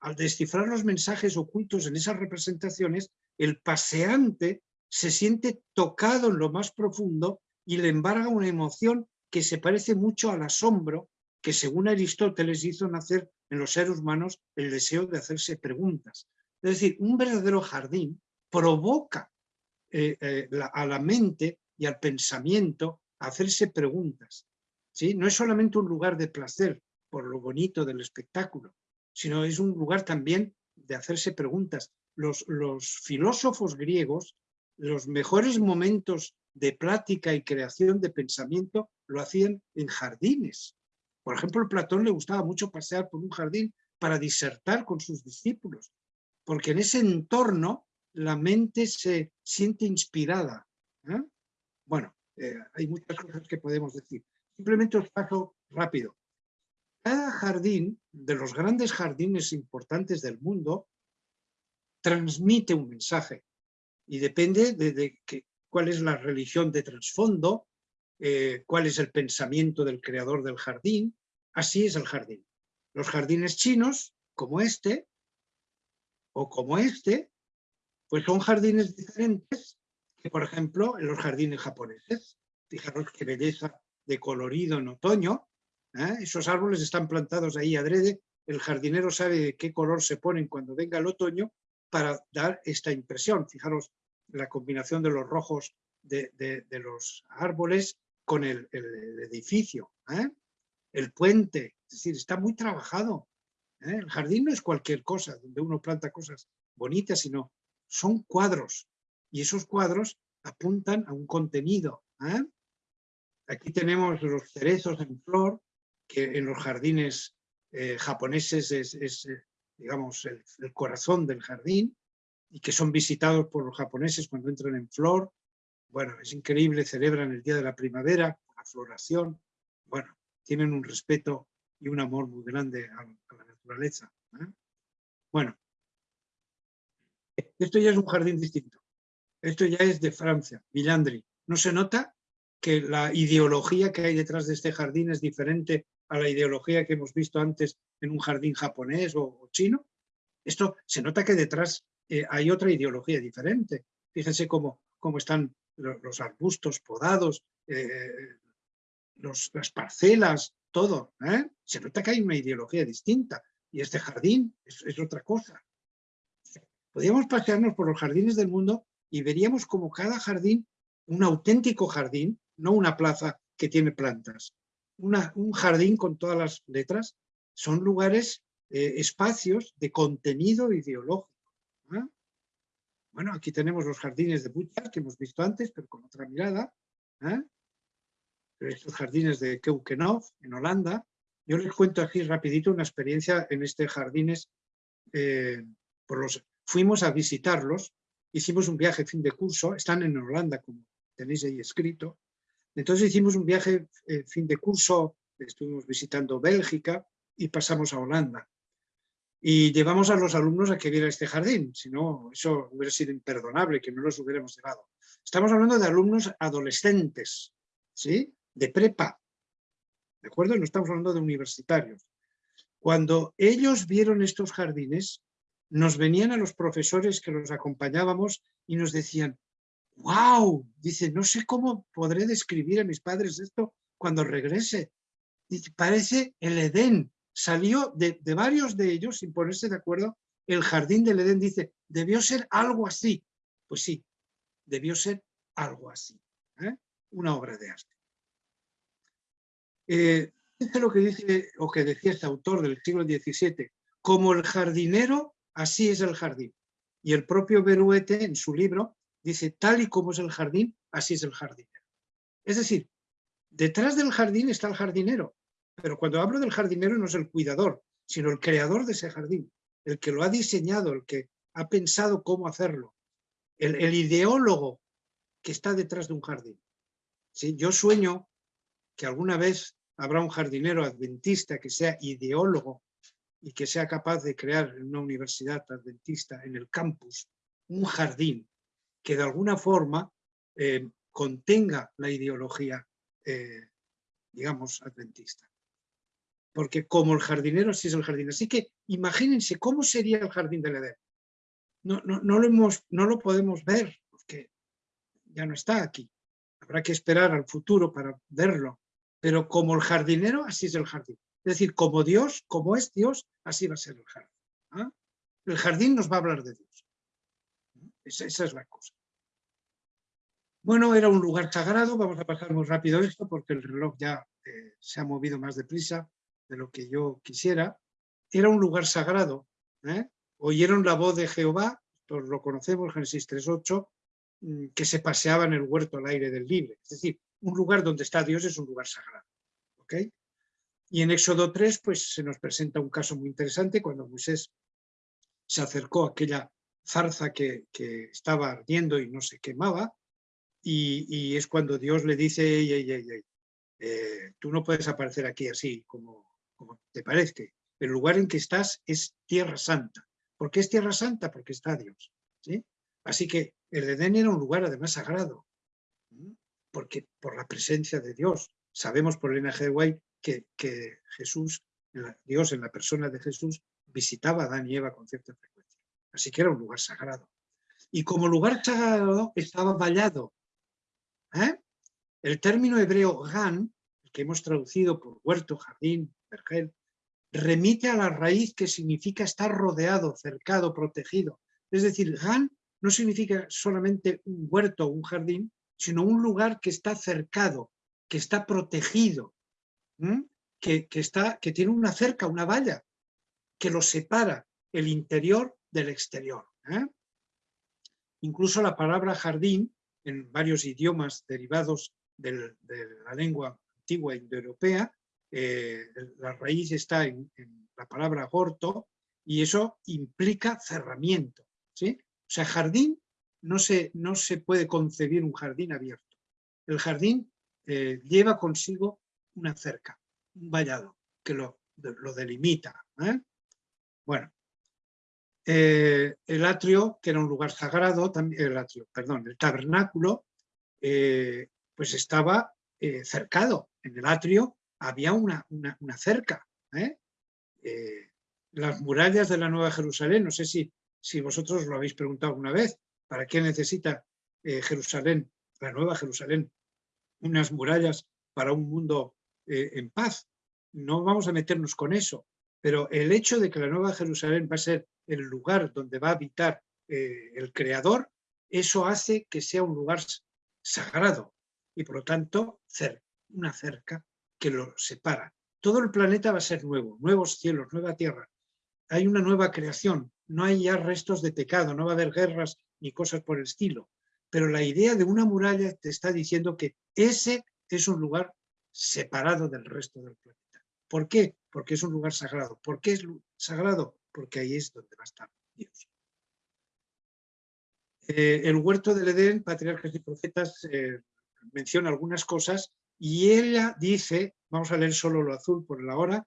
Al descifrar los mensajes ocultos en esas representaciones, el paseante se siente tocado en lo más profundo y le embarga una emoción que se parece mucho al asombro que según Aristóteles hizo nacer en los seres humanos el deseo de hacerse preguntas. Es decir, un verdadero jardín provoca eh, eh, a la mente y al pensamiento hacerse preguntas. ¿sí? No es solamente un lugar de placer por lo bonito del espectáculo, sino es un lugar también de hacerse preguntas. Los, los filósofos griegos, los mejores momentos de plática y creación de pensamiento lo hacían en jardines. Por ejemplo, a Platón le gustaba mucho pasear por un jardín para disertar con sus discípulos, porque en ese entorno la mente se siente inspirada. ¿eh? Bueno, eh, hay muchas cosas que podemos decir. Simplemente os paso rápido. Cada jardín, de los grandes jardines importantes del mundo, transmite un mensaje y depende de, cuál es la religión de trasfondo, eh, cuál es el pensamiento del creador del jardín, así es el jardín. Los jardines chinos, como este, o como este, pues son jardines diferentes que, por ejemplo, en los jardines japoneses. Fijaros qué belleza de colorido en otoño. ¿eh? Esos árboles están plantados ahí adrede. El jardinero sabe de qué color se ponen cuando venga el otoño para dar esta impresión. Fijaros la combinación de los rojos de, los árboles con el, edificio. ¿eh? El puente, es decir, está muy trabajado. ¿eh? El jardín no es cualquier cosa donde uno planta cosas bonitas, sino son cuadros. Y esos cuadros apuntan a un contenido. Aquí tenemos los cerezos en flor, que en los jardines eh, japoneses es, eh, digamos, el, corazón del jardín. y que son visitados por los japoneses cuando entran en flor. Bueno, es increíble, celebran el día de la primavera, la floración. Bueno, tienen un respeto y un amor muy grande a, la naturaleza. ¿eh? Bueno, esto ya es un jardín distinto. Esto ya es de Francia, Villandri. ¿No se nota que la ideología que hay detrás de este jardín es diferente a la ideología que hemos visto antes en un jardín japonés o, chino? Esto se nota que detrás eh, hay otra ideología diferente. Fíjense cómo, cómo están los, arbustos podados, eh, las parcelas, todo. ¿eh? Se nota que hay una ideología distinta y este jardín es, es otra cosa. Podríamos pasearnos por los jardines del mundo y veríamos como cada jardín, un auténtico jardín, no una plaza que tiene plantas, un jardín con todas las letras, son lugares, eh, espacios de contenido ideológico. Bueno, aquí tenemos los jardines de Butcher que hemos visto antes, pero con otra mirada. ¿eh? Estos jardines de Keukenhof, en Holanda. Yo les cuento aquí rapidito una experiencia en este jardines. Eh, por los, fuimos a visitarlos hicimos un viaje fin de curso, están en Holanda, como tenéis ahí escrito. Entonces hicimos un viaje fin de curso, estuvimos visitando Bélgica y pasamos a Holanda. Y llevamos a los alumnos a que vieran este jardín, si no, eso hubiera sido imperdonable que no los hubiéramos llevado. Estamos hablando de alumnos adolescentes, ¿sí? De prepa, ¿de acuerdo? No estamos hablando de universitarios. Cuando ellos vieron estos jardines, nos venían a los profesores que los acompañábamos y nos decían, wow, dice, no sé cómo podré describir a mis padres esto cuando regrese. Dice, parece el Edén. Salió de, varios de ellos, sin ponerse de acuerdo, el jardín del Edén. Dice, debió ser algo así. Pues sí, debió ser algo así. ¿eh? Una obra de arte. Eh, lo que dice, o que decía este autor del siglo XVII, como el jardinero así es el jardín. Y el propio Beruete en su libro dice, tal y como es el jardín, así es el jardinero. Es decir, detrás del jardín está el jardinero, pero cuando hablo del jardinero no es el cuidador, sino el creador de ese jardín, el que lo ha diseñado, el que ha pensado cómo hacerlo, el, ideólogo que está detrás de un jardín. Yo sueño que alguna vez habrá un jardinero adventista que sea ideólogo y que sea capaz de crear en una universidad adventista, en el campus, un jardín que de alguna forma eh, contenga la ideología, eh, digamos, adventista. Porque como el jardinero, sí es el jardín. Así que imagínense cómo sería el jardín del Edén. No, no, no, lo hemos, no lo podemos ver, porque ya no está aquí. Habrá que esperar al futuro para verlo. Pero como el jardinero, así es el jardín. Es decir, como Dios, como es Dios, así va a ser el jardín. ¿ah? El jardín nos va a hablar de Dios. Esa, es la cosa. Bueno, era un lugar sagrado, vamos a pasar muy rápido esto porque el reloj ya eh, se ha movido más deprisa de lo que yo quisiera. Era un lugar sagrado. ¿eh? Oyeron la voz de Jehová, todos lo conocemos, Génesis 3.8, mm, que se paseaba en el huerto al aire del libre. Es decir, un lugar donde está Dios es un lugar sagrado. ¿okay? Y en Éxodo 3 pues, se nos presenta un caso muy interesante cuando Moisés se acercó a aquella zarza que, estaba ardiendo y no se quemaba, y, es cuando Dios le dice, eh, tú no puedes aparecer aquí así como, como te parece. El lugar en que estás es tierra santa. ¿Por qué es tierra santa? Porque está Dios. ¿sí? Así que el Edén era un lugar además sagrado, porque por la presencia de Dios. Sabemos por el NG White que, Jesús, Dios en la persona de Jesús, visitaba a Adán y Eva con cierta frecuencia. Así que era un lugar sagrado. Y como lugar sagrado estaba vallado. ¿eh? El término hebreo gan, que hemos traducido por huerto, jardín, remite a la raíz que significa estar rodeado, cercado, protegido. Es decir, gan no significa solamente un huerto o un jardín, sino un lugar que está cercado, que está protegido, que, está, que tiene una cerca, una valla, que lo separa el interior del exterior. ¿eh? Incluso la palabra jardín, en varios idiomas derivados de la lengua antigua indoeuropea, eh, la raíz está en, la palabra gorto y eso implica cerramiento. ¿sí? O sea, jardín, no se, no se puede concebir un jardín abierto. El jardín eh, lleva consigo una cerca, un vallado, que lo, lo delimita. ¿eh? Bueno, el atrio, que era un lugar sagrado, también, el atrio, perdón, el tabernáculo, pues estaba cercado. En el atrio había una, una, cerca. las murallas de la Nueva Jerusalén, no sé si, si vosotros lo habéis preguntado alguna vez, ¿para qué necesita Jerusalén, la Nueva Jerusalén, unas murallas para un mundo eh, en paz. No vamos a meternos con eso, pero el hecho de que la Nueva Jerusalén va a ser el lugar donde va a habitar eh, el Creador, eso hace que sea un lugar sagrado y por lo tanto una cerca que lo separa. Todo el planeta va a ser nuevo, nuevos cielos, nueva tierra. Hay una nueva creación, no hay ya restos de pecado, no va a haber guerras ni cosas por el estilo. Pero la idea de una muralla te está diciendo que ese es un lugar separado del resto del planeta. ¿Por qué? Porque es un lugar sagrado. ¿Por qué es sagrado? Porque ahí es donde va a estar Dios. Eh, el huerto del Edén, Patriarcas y Profetas, eh, menciona algunas cosas y ella dice, vamos a leer solo lo azul por la hora,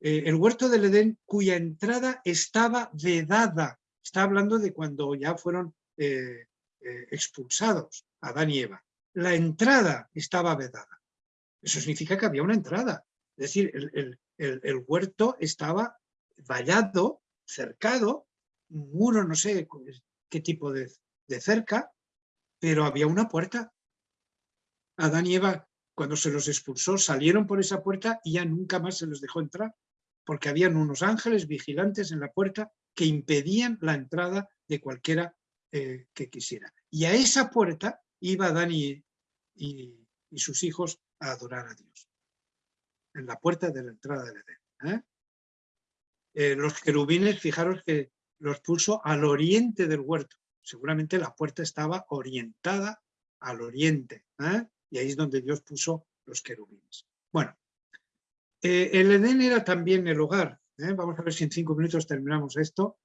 eh, el huerto del Edén cuya entrada estaba vedada. Está hablando de cuando ya fueron expulsados Adán y Eva. La entrada estaba vedada. Eso significa que había una entrada. Es decir, el, huerto estaba vallado, cercado, muro, no sé qué tipo de, cerca, pero había una puerta. Adán y Eva, cuando se los expulsó, salieron por esa puerta y ya nunca más se los dejó entrar, porque habían unos ángeles vigilantes en la puerta que impedían la entrada de cualquiera eh, que quisiera. Y a esa puerta iba Adán y, sus hijos a adorar a Dios. En la puerta de la entrada del Edén. ¿eh? Eh, los querubines, fijaros que los puso al oriente del huerto. Seguramente la puerta estaba orientada al oriente. Y ahí es donde Dios puso los querubines. Bueno, el Edén era también el hogar. Vamos a ver si en cinco minutos terminamos esto.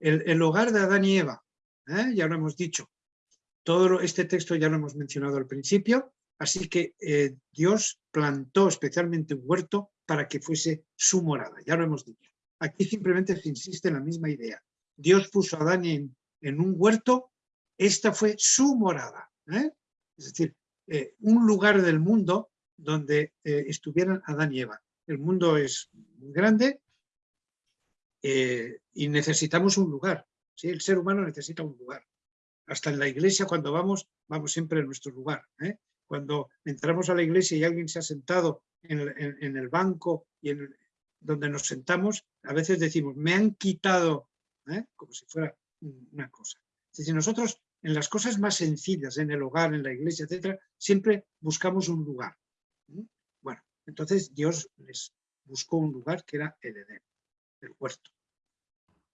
El, el hogar de Adán y Eva. Ya lo hemos dicho. Todo este texto ya lo hemos mencionado al principio. Así que eh, Dios plantó especialmente un huerto para que fuese su morada, ya lo hemos dicho. Aquí simplemente se insiste en la misma idea. Dios puso a Adán en, un huerto, esta fue su morada. ¿eh? Es decir, eh, un lugar del mundo donde estuvieran Adán y Eva. El mundo es muy grande y necesitamos un lugar. ¿sí? El ser humano necesita un lugar. Hasta en la iglesia cuando vamos, vamos siempre a nuestro lugar. Cuando entramos a la iglesia y alguien se ha sentado en el, banco y en donde nos sentamos, a veces decimos, me han quitado, ¿eh? como si fuera una cosa. Es decir, nosotros en las cosas más sencillas, en el hogar, en la iglesia, etcétera, siempre buscamos un lugar. Bueno, entonces Dios les buscó un lugar que era el Edén, el huerto.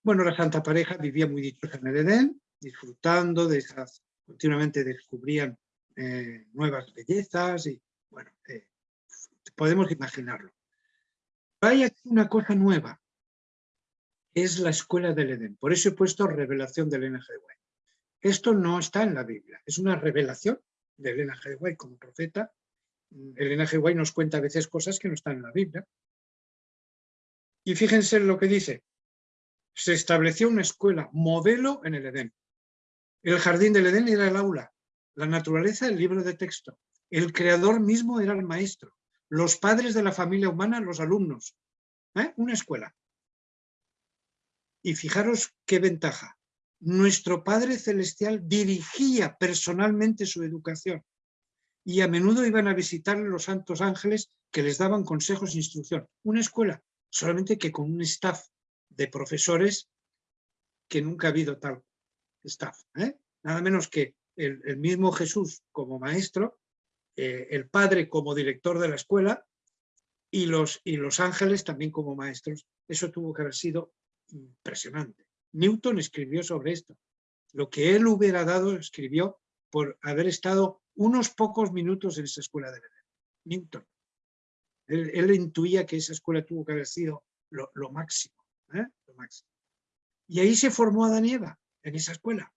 Bueno, la Santa Pareja vivía muy dichosa en el Edén, disfrutando de esas, continuamente descubrían eh, nuevas bellezas y bueno, eh, podemos imaginarlo. Hay aquí una cosa nueva, es la escuela del Edén. Por eso he puesto revelación de Elena G. White. Esto no está en la Biblia, es una revelación de Elena G. Como profeta. Elena G. Nos cuenta a veces cosas que no están en la Biblia. Y fíjense lo que dice. Se estableció una escuela modelo en el Edén. El jardín del Edén era el aula. La naturaleza, el libro de texto. El creador mismo era el maestro. Los padres de la familia humana, los alumnos. ¿Eh? Una escuela. Y fijaros qué ventaja. Nuestro Padre Celestial dirigía personalmente su educación y a menudo iban a visitarle los santos ángeles que les daban consejos e instrucción. Una escuela, solamente que con un staff de profesores que nunca ha habido tal staff. ¿eh? Nada menos que el, mismo Jesús como maestro, eh, el padre como director de la escuela y los ángeles también como maestros. Eso tuvo que haber sido impresionante. Newton escribió sobre esto. Lo que él hubiera dado, escribió por haber estado unos pocos minutos en esa escuela de Edén. Newton. Él, intuía que esa escuela tuvo que haber sido lo, máximo, ¿eh? lo máximo. Y ahí se formó Adán y en esa escuela.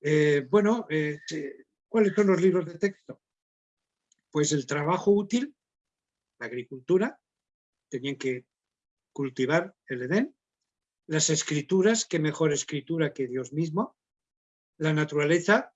Eh, bueno, eh, ¿cuáles son los libros de texto? Pues el trabajo útil, la agricultura, tenían que cultivar el Edén, las escrituras, qué mejor escritura que Dios mismo, la naturaleza,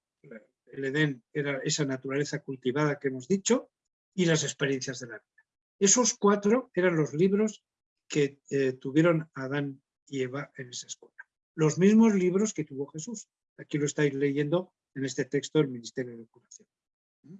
el Edén era esa naturaleza cultivada que hemos dicho, y las experiencias de la vida. Esos cuatro eran los libros que eh, tuvieron Adán y Eva en esa escuela. Los mismos libros que tuvo Jesús. Aquí lo estáis leyendo en este texto del Ministerio de Curación.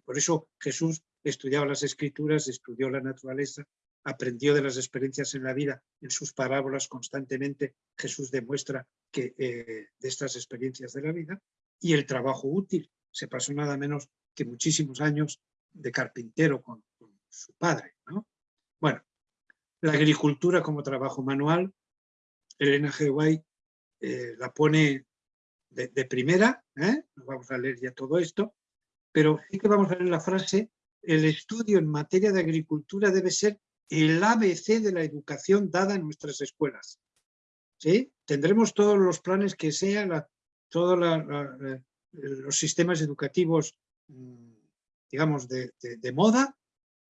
Por eso Jesús estudiaba las escrituras, estudió la naturaleza, aprendió de las experiencias en la vida, en sus parábolas constantemente Jesús demuestra que eh, de estas experiencias de la vida, y el trabajo útil. Se pasó nada menos que muchísimos años de carpintero con, su padre. ¿no? Bueno, la agricultura como trabajo manual, Elena G. White eh, la pone de, primera, ¿eh? no vamos a leer ya todo esto, pero sí que vamos a leer la frase, el estudio en materia de agricultura debe ser el ABC de la educación dada en nuestras escuelas. ¿Sí? Tendremos todos los planes que sean, todos los sistemas educativos mm, digamos, de, moda,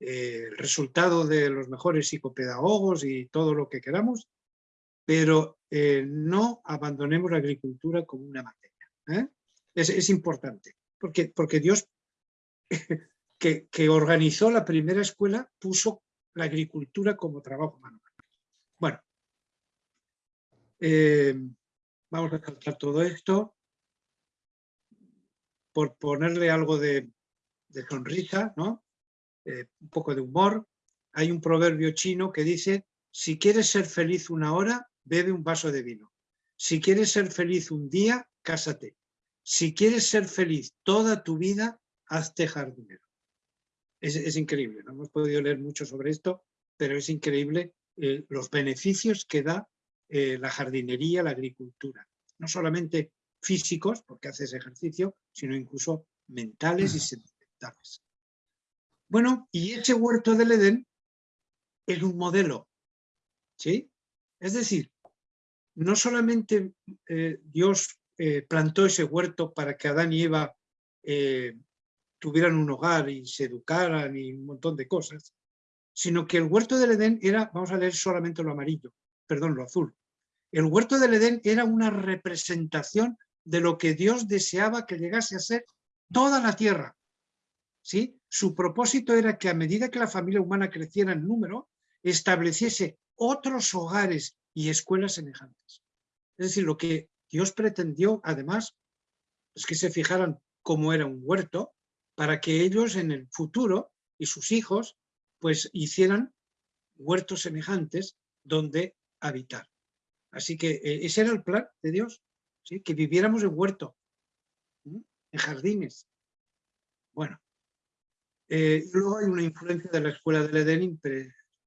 eh, el resultado de los mejores psicopedagogos y todo lo que queramos, pero eh, no abandonemos la agricultura como una materia. ¿eh? Es, importante, porque, porque Dios, que, organizó la primera escuela, puso la agricultura como trabajo manual. Bueno, vamos a tratar todo esto por ponerle algo de, de sonrisa, ¿no? Eh, un poco de humor. Hay un proverbio chino que dice, si quieres ser feliz una hora, bebe un vaso de vino. Si quieres ser feliz un día, cásate. Si quieres ser feliz toda tu vida, hazte jardinero. Es, increíble, no hemos podido leer mucho sobre esto, pero es increíble eh, los beneficios que da eh, la jardinería, la agricultura. No solamente físicos, porque haces ejercicio, sino incluso mentales y bueno, y ese huerto del Edén es un modelo, ¿sí? Es decir, no solamente eh, Dios plantó ese huerto para que Adán y Eva tuvieran un hogar y se educaran y un montón de cosas, sino que el huerto del Edén era, vamos a leer solamente lo amarillo, perdón, lo azul. El huerto del Edén era una representación de lo que Dios deseaba que llegase a ser toda la tierra. ¿sí? Su propósito era que a medida que la familia humana creciera en número, estableciese otros hogares y escuelas semejantes. Es decir, lo que Dios pretendió, además, es que se fijaran cómo era un huerto, para que ellos en el futuro y sus hijos, pues hicieran huertos semejantes donde habitar. Así que eh, ese era el plan de Dios, ¿sí? que viviéramos en huerto, en jardines. Bueno, eh, luego hay una influencia de la escuela del Edén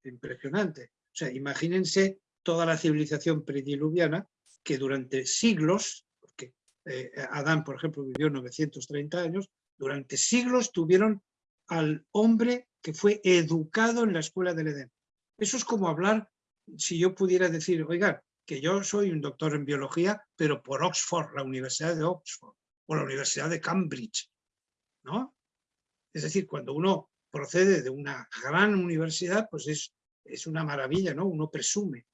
impresionante. O sea, imagínense toda la civilización prediluviana que durante siglos, porque eh, Adán, por ejemplo, vivió 930 años, durante siglos tuvieron al hombre que fue educado en la escuela del Edén. Eso es como hablar, si yo pudiera decir, oiga, que yo soy un doctor en biología, pero por Oxford, la Universidad de Oxford, o la Universidad de Cambridge, ¿no? Es decir, cuando uno procede de una gran universidad, pues es, es una maravilla, ¿no? Uno presume.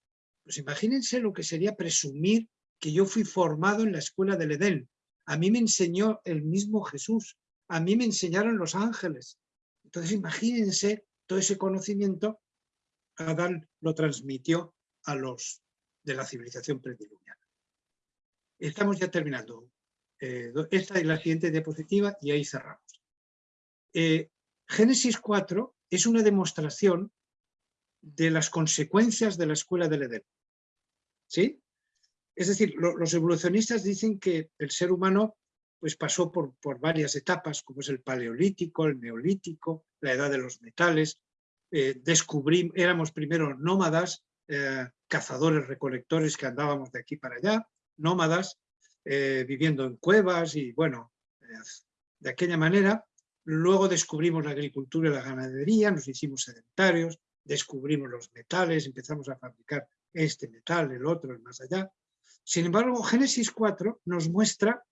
Pues imagínense lo que sería presumir que yo fui formado en la escuela del Edén. A mí me enseñó el mismo Jesús. A mí me enseñaron los ángeles. Entonces imagínense todo ese conocimiento, Adán lo transmitió a los de la civilización prediluviana. Estamos ya terminando. Eh, esta es la siguiente diapositiva y ahí cerramos. Eh, Génesis 4 es una demostración de las consecuencias de la escuela del Edén. ¿Sí? Es decir, los evolucionistas dicen que el ser humano pues, pasó por, por, varias etapas, como es el paleolítico, el neolítico, la edad de los metales. Eh, éramos primero nómadas, eh, cazadores, recolectores que andábamos de aquí para allá, nómadas, viviendo en cuevas y bueno, de aquella manera Luego descubrimos la agricultura y la ganadería, nos hicimos sedentarios, descubrimos los metales, empezamos a fabricar este metal, el otro, el más allá. Sin embargo, Génesis 4 nos muestra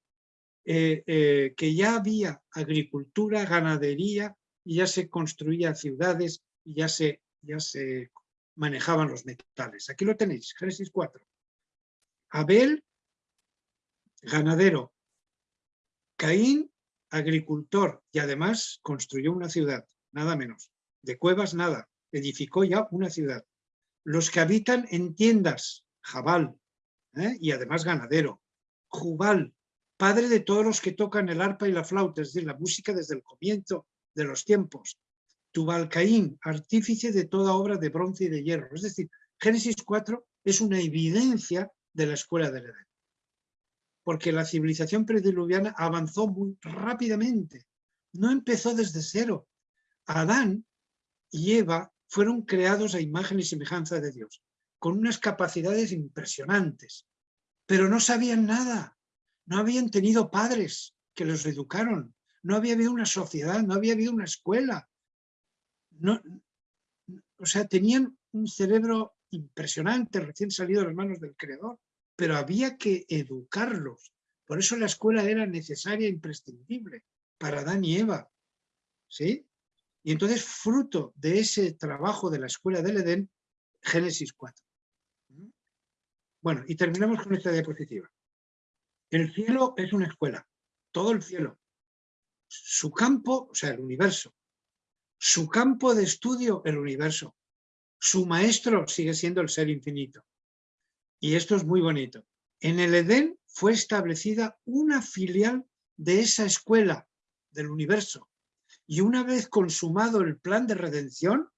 eh, eh, que ya había agricultura, ganadería, y ya se construían ciudades, y ya se, ya se manejaban los metales. Aquí lo tenéis, Génesis 4. Abel, ganadero. Caín, agricultor, y además construyó una ciudad, nada menos. De cuevas, nada. Edificó ya una ciudad. Los que habitan en tiendas, Jabal, ¿eh? y además ganadero. Jubal, padre de todos los que tocan el arpa y la flauta, es decir, la música desde el comienzo de los tiempos. Tubalcaín, artífice de toda obra de bronce y de hierro. Es decir, Génesis 4 es una evidencia de la escuela del Edén. Porque la civilización prediluviana avanzó muy rápidamente. No empezó desde cero. Adán y Eva fueron creados a imagen y semejanza de Dios, con unas capacidades impresionantes, pero no sabían nada no habían tenido padres que los educaron, no había habido una sociedad, no había habido una escuela. No, o sea, tenían un cerebro impresionante, recién salido de las manos del creador, pero había que educarlos. Por eso la escuela era necesaria e imprescindible para Adán y Eva. ¿Sí? Y entonces, fruto de ese trabajo de la escuela del Edén, Génesis 4. Bueno, y terminamos con esta diapositiva. El cielo es una escuela, todo el cielo. Su campo, o sea, el universo. Su campo de estudio, el universo. Su maestro sigue siendo el ser infinito. Y esto es muy bonito. En el Edén fue establecida una filial de esa escuela del universo. Y una vez consumado el plan de redención,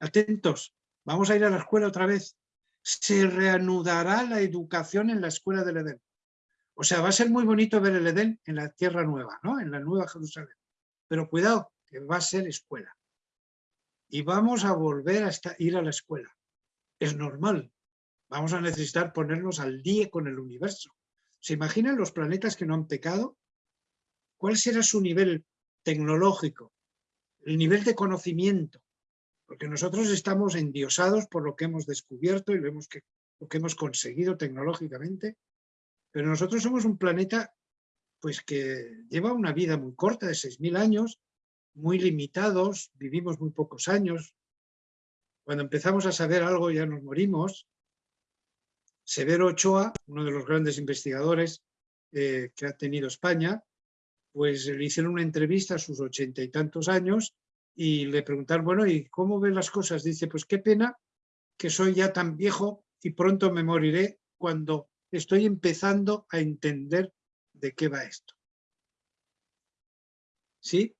atentos, vamos a ir a la escuela otra vez, se reanudará la educación en la escuela del Edén. O sea, va a ser muy bonito ver el Edén en la tierra nueva, ¿no? en la nueva Jerusalén. Pero cuidado, que va a ser escuela. Y vamos a volver a ir a la escuela. Es normal. Vamos a necesitar ponernos al día con el universo. ¿Se imaginan los planetas que no han pecado? ¿Cuál será su nivel tecnológico? El nivel de conocimiento. Porque nosotros estamos endiosados por lo que hemos descubierto y vemos que, lo que hemos conseguido tecnológicamente pero nosotros somos un planeta pues que lleva una vida muy corta, de 6.000 años, muy limitados, vivimos muy pocos años. Cuando empezamos a saber algo ya nos morimos. Severo Ochoa, uno de los grandes investigadores eh, que ha tenido España, pues le hicieron una entrevista a sus ochenta y tantos años y le preguntaron, bueno, ¿y cómo ven las cosas? Dice, pues qué pena que soy ya tan viejo y pronto me moriré cuando estoy empezando a entender de qué va esto. ¿Sí?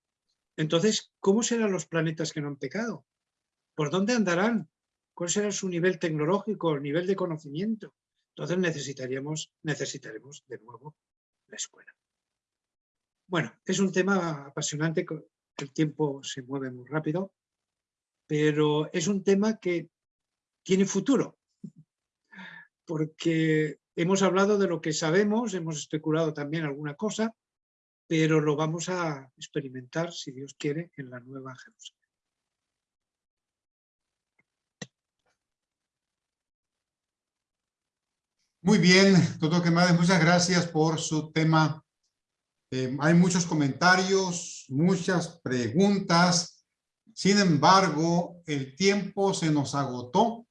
Entonces, ¿cómo serán los planetas que no han pecado? ¿Por dónde andarán? ¿Cuál será su nivel tecnológico, el nivel de conocimiento? Entonces necesitaríamos, necesitaremos de nuevo la escuela. Bueno, es un tema apasionante, el tiempo se mueve muy rápido, pero es un tema que tiene futuro, porque Hemos hablado de lo que sabemos, hemos especulado también alguna cosa, pero lo vamos a experimentar, si Dios quiere, en la Nueva Jerusalén. Muy bien, doctor Quemades, muchas gracias por su tema. Eh, hay muchos comentarios, muchas preguntas. Sin embargo, el tiempo se nos agotó.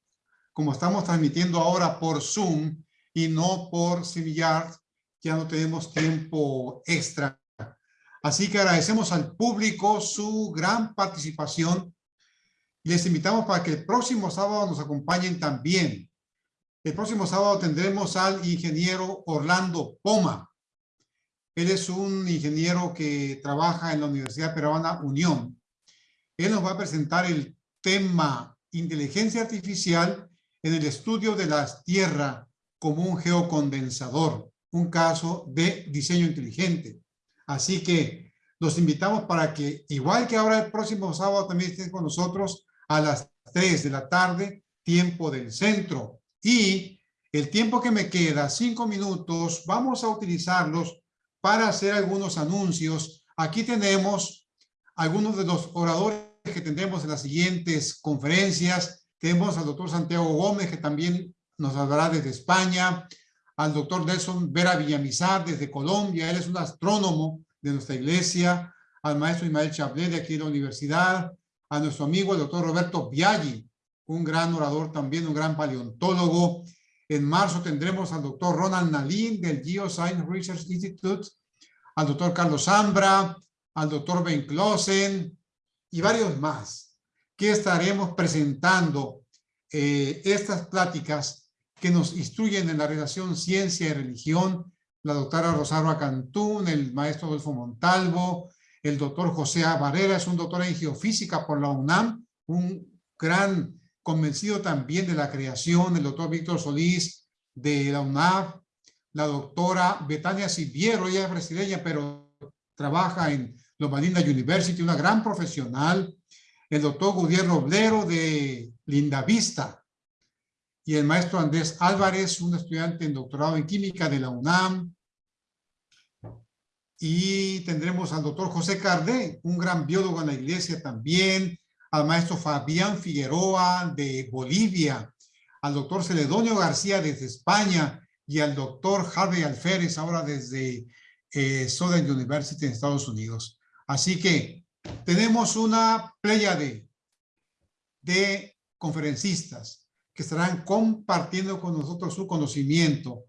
Como estamos transmitiendo ahora por Zoom, y no por StreamYard, ya no tenemos tiempo extra. Así que agradecemos al público su gran participación. Les invitamos para que el próximo sábado nos acompañen también. El próximo sábado tendremos al ingeniero Orlando Poma. Él es un ingeniero que trabaja en la Universidad Peruana Unión. Él nos va a presentar el tema inteligencia artificial en el estudio de la Tierra como un geocondensador, un caso de diseño inteligente. Así que los invitamos para que, igual que ahora el próximo sábado, también estén con nosotros a las 3 de la tarde, tiempo del centro. Y el tiempo que me queda, cinco minutos, vamos a utilizarlos para hacer algunos anuncios. Aquí tenemos algunos de los oradores que tendremos en las siguientes conferencias. Tenemos al doctor Santiago Gómez, que también nos hablará desde España, al doctor Nelson Vera Villamizar desde Colombia, él es un astrónomo de nuestra iglesia, al maestro Ismael Chablé de aquí de la universidad, a nuestro amigo el doctor Roberto Biaggi, un gran orador también, un gran paleontólogo. En marzo tendremos al doctor Ronald Nalin del Geoscience Research Institute, al doctor Carlos Zambra, al doctor Ben Klosen y varios más que estaremos presentando eh, estas pláticas que nos instruyen en la relación ciencia y religión, la doctora Rosario Cantún, el maestro Adolfo Montalvo, el doctor José Barrera, es un doctor en geofísica por la UNAM, un gran convencido también de la creación, el doctor Víctor Solís de la UNAM, la doctora Betania Siviero, ella es brasileña, pero trabaja en Loma Linda University, una gran profesional, el doctor Gutiérrez Roblero de Linda Vista, y el maestro Andrés Álvarez, un estudiante en doctorado en química de la UNAM, y tendremos al doctor José Cardé, un gran biólogo en la iglesia también, al maestro Fabián Figueroa de Bolivia, al doctor Celedonio García desde España y al doctor Harvey Alférez ahora desde eh, Southern University en Estados Unidos. Así que tenemos una playa de, de conferencistas que estarán compartiendo con nosotros su conocimiento.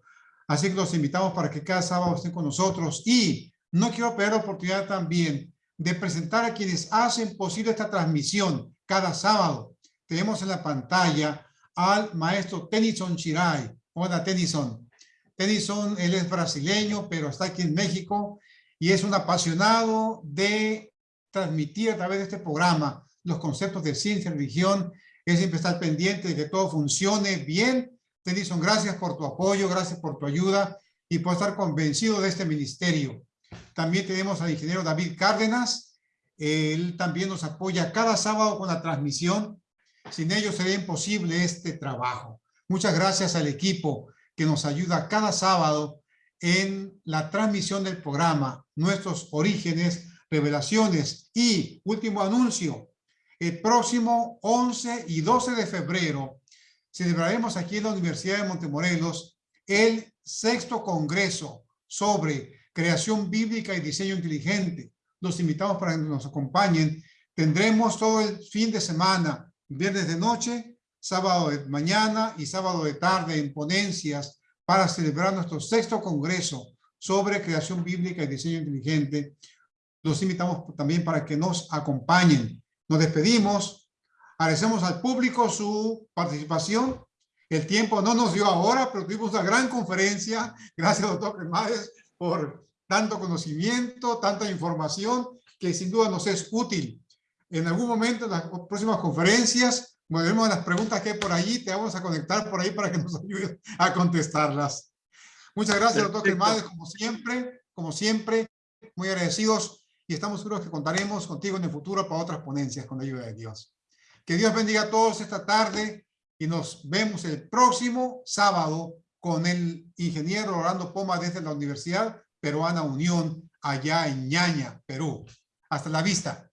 Así que los invitamos para que cada sábado estén con nosotros y no quiero perder la oportunidad también de presentar a quienes hacen posible esta transmisión cada sábado. Tenemos en la pantalla al maestro Tennyson Chiray. Hola, Tennyson. Tennyson, él es brasileño, pero está aquí en México y es un apasionado de transmitir a través de este programa los conceptos de ciencia y religión. Él siempre está pendiente de que todo funcione bien. Tennyson, gracias por tu apoyo, gracias por tu ayuda y por estar convencido de este ministerio. También tenemos al ingeniero David Cárdenas. Él también nos apoya cada sábado con la transmisión. Sin ellos sería imposible este trabajo. Muchas gracias al equipo que nos ayuda cada sábado en la transmisión del programa, nuestros orígenes, revelaciones y último anuncio. El próximo 11 y 12 de febrero celebraremos aquí en la Universidad de Montemorelos el sexto congreso sobre creación bíblica y diseño inteligente. Los invitamos para que nos acompañen. Tendremos todo el fin de semana, viernes de noche, sábado de mañana y sábado de tarde en ponencias para celebrar nuestro sexto congreso sobre creación bíblica y diseño inteligente. Los invitamos también para que nos acompañen. Nos despedimos. Agradecemos al público su participación. El tiempo no nos dio ahora, pero tuvimos una gran conferencia. Gracias, doctor Cremades, por tanto conocimiento, tanta información que sin duda nos es útil. En algún momento, en las próximas conferencias, veremos las preguntas que hay por allí, te vamos a conectar por ahí para que nos ayude a contestarlas. Muchas gracias, doctor Germán, como siempre, como siempre, muy agradecidos estamos seguros que contaremos contigo en el futuro para otras ponencias con la ayuda de Dios. Que Dios bendiga a todos esta tarde y nos vemos el próximo sábado con el ingeniero Orlando Poma desde la Universidad Peruana Unión allá en Ñaña, Perú. Hasta la vista.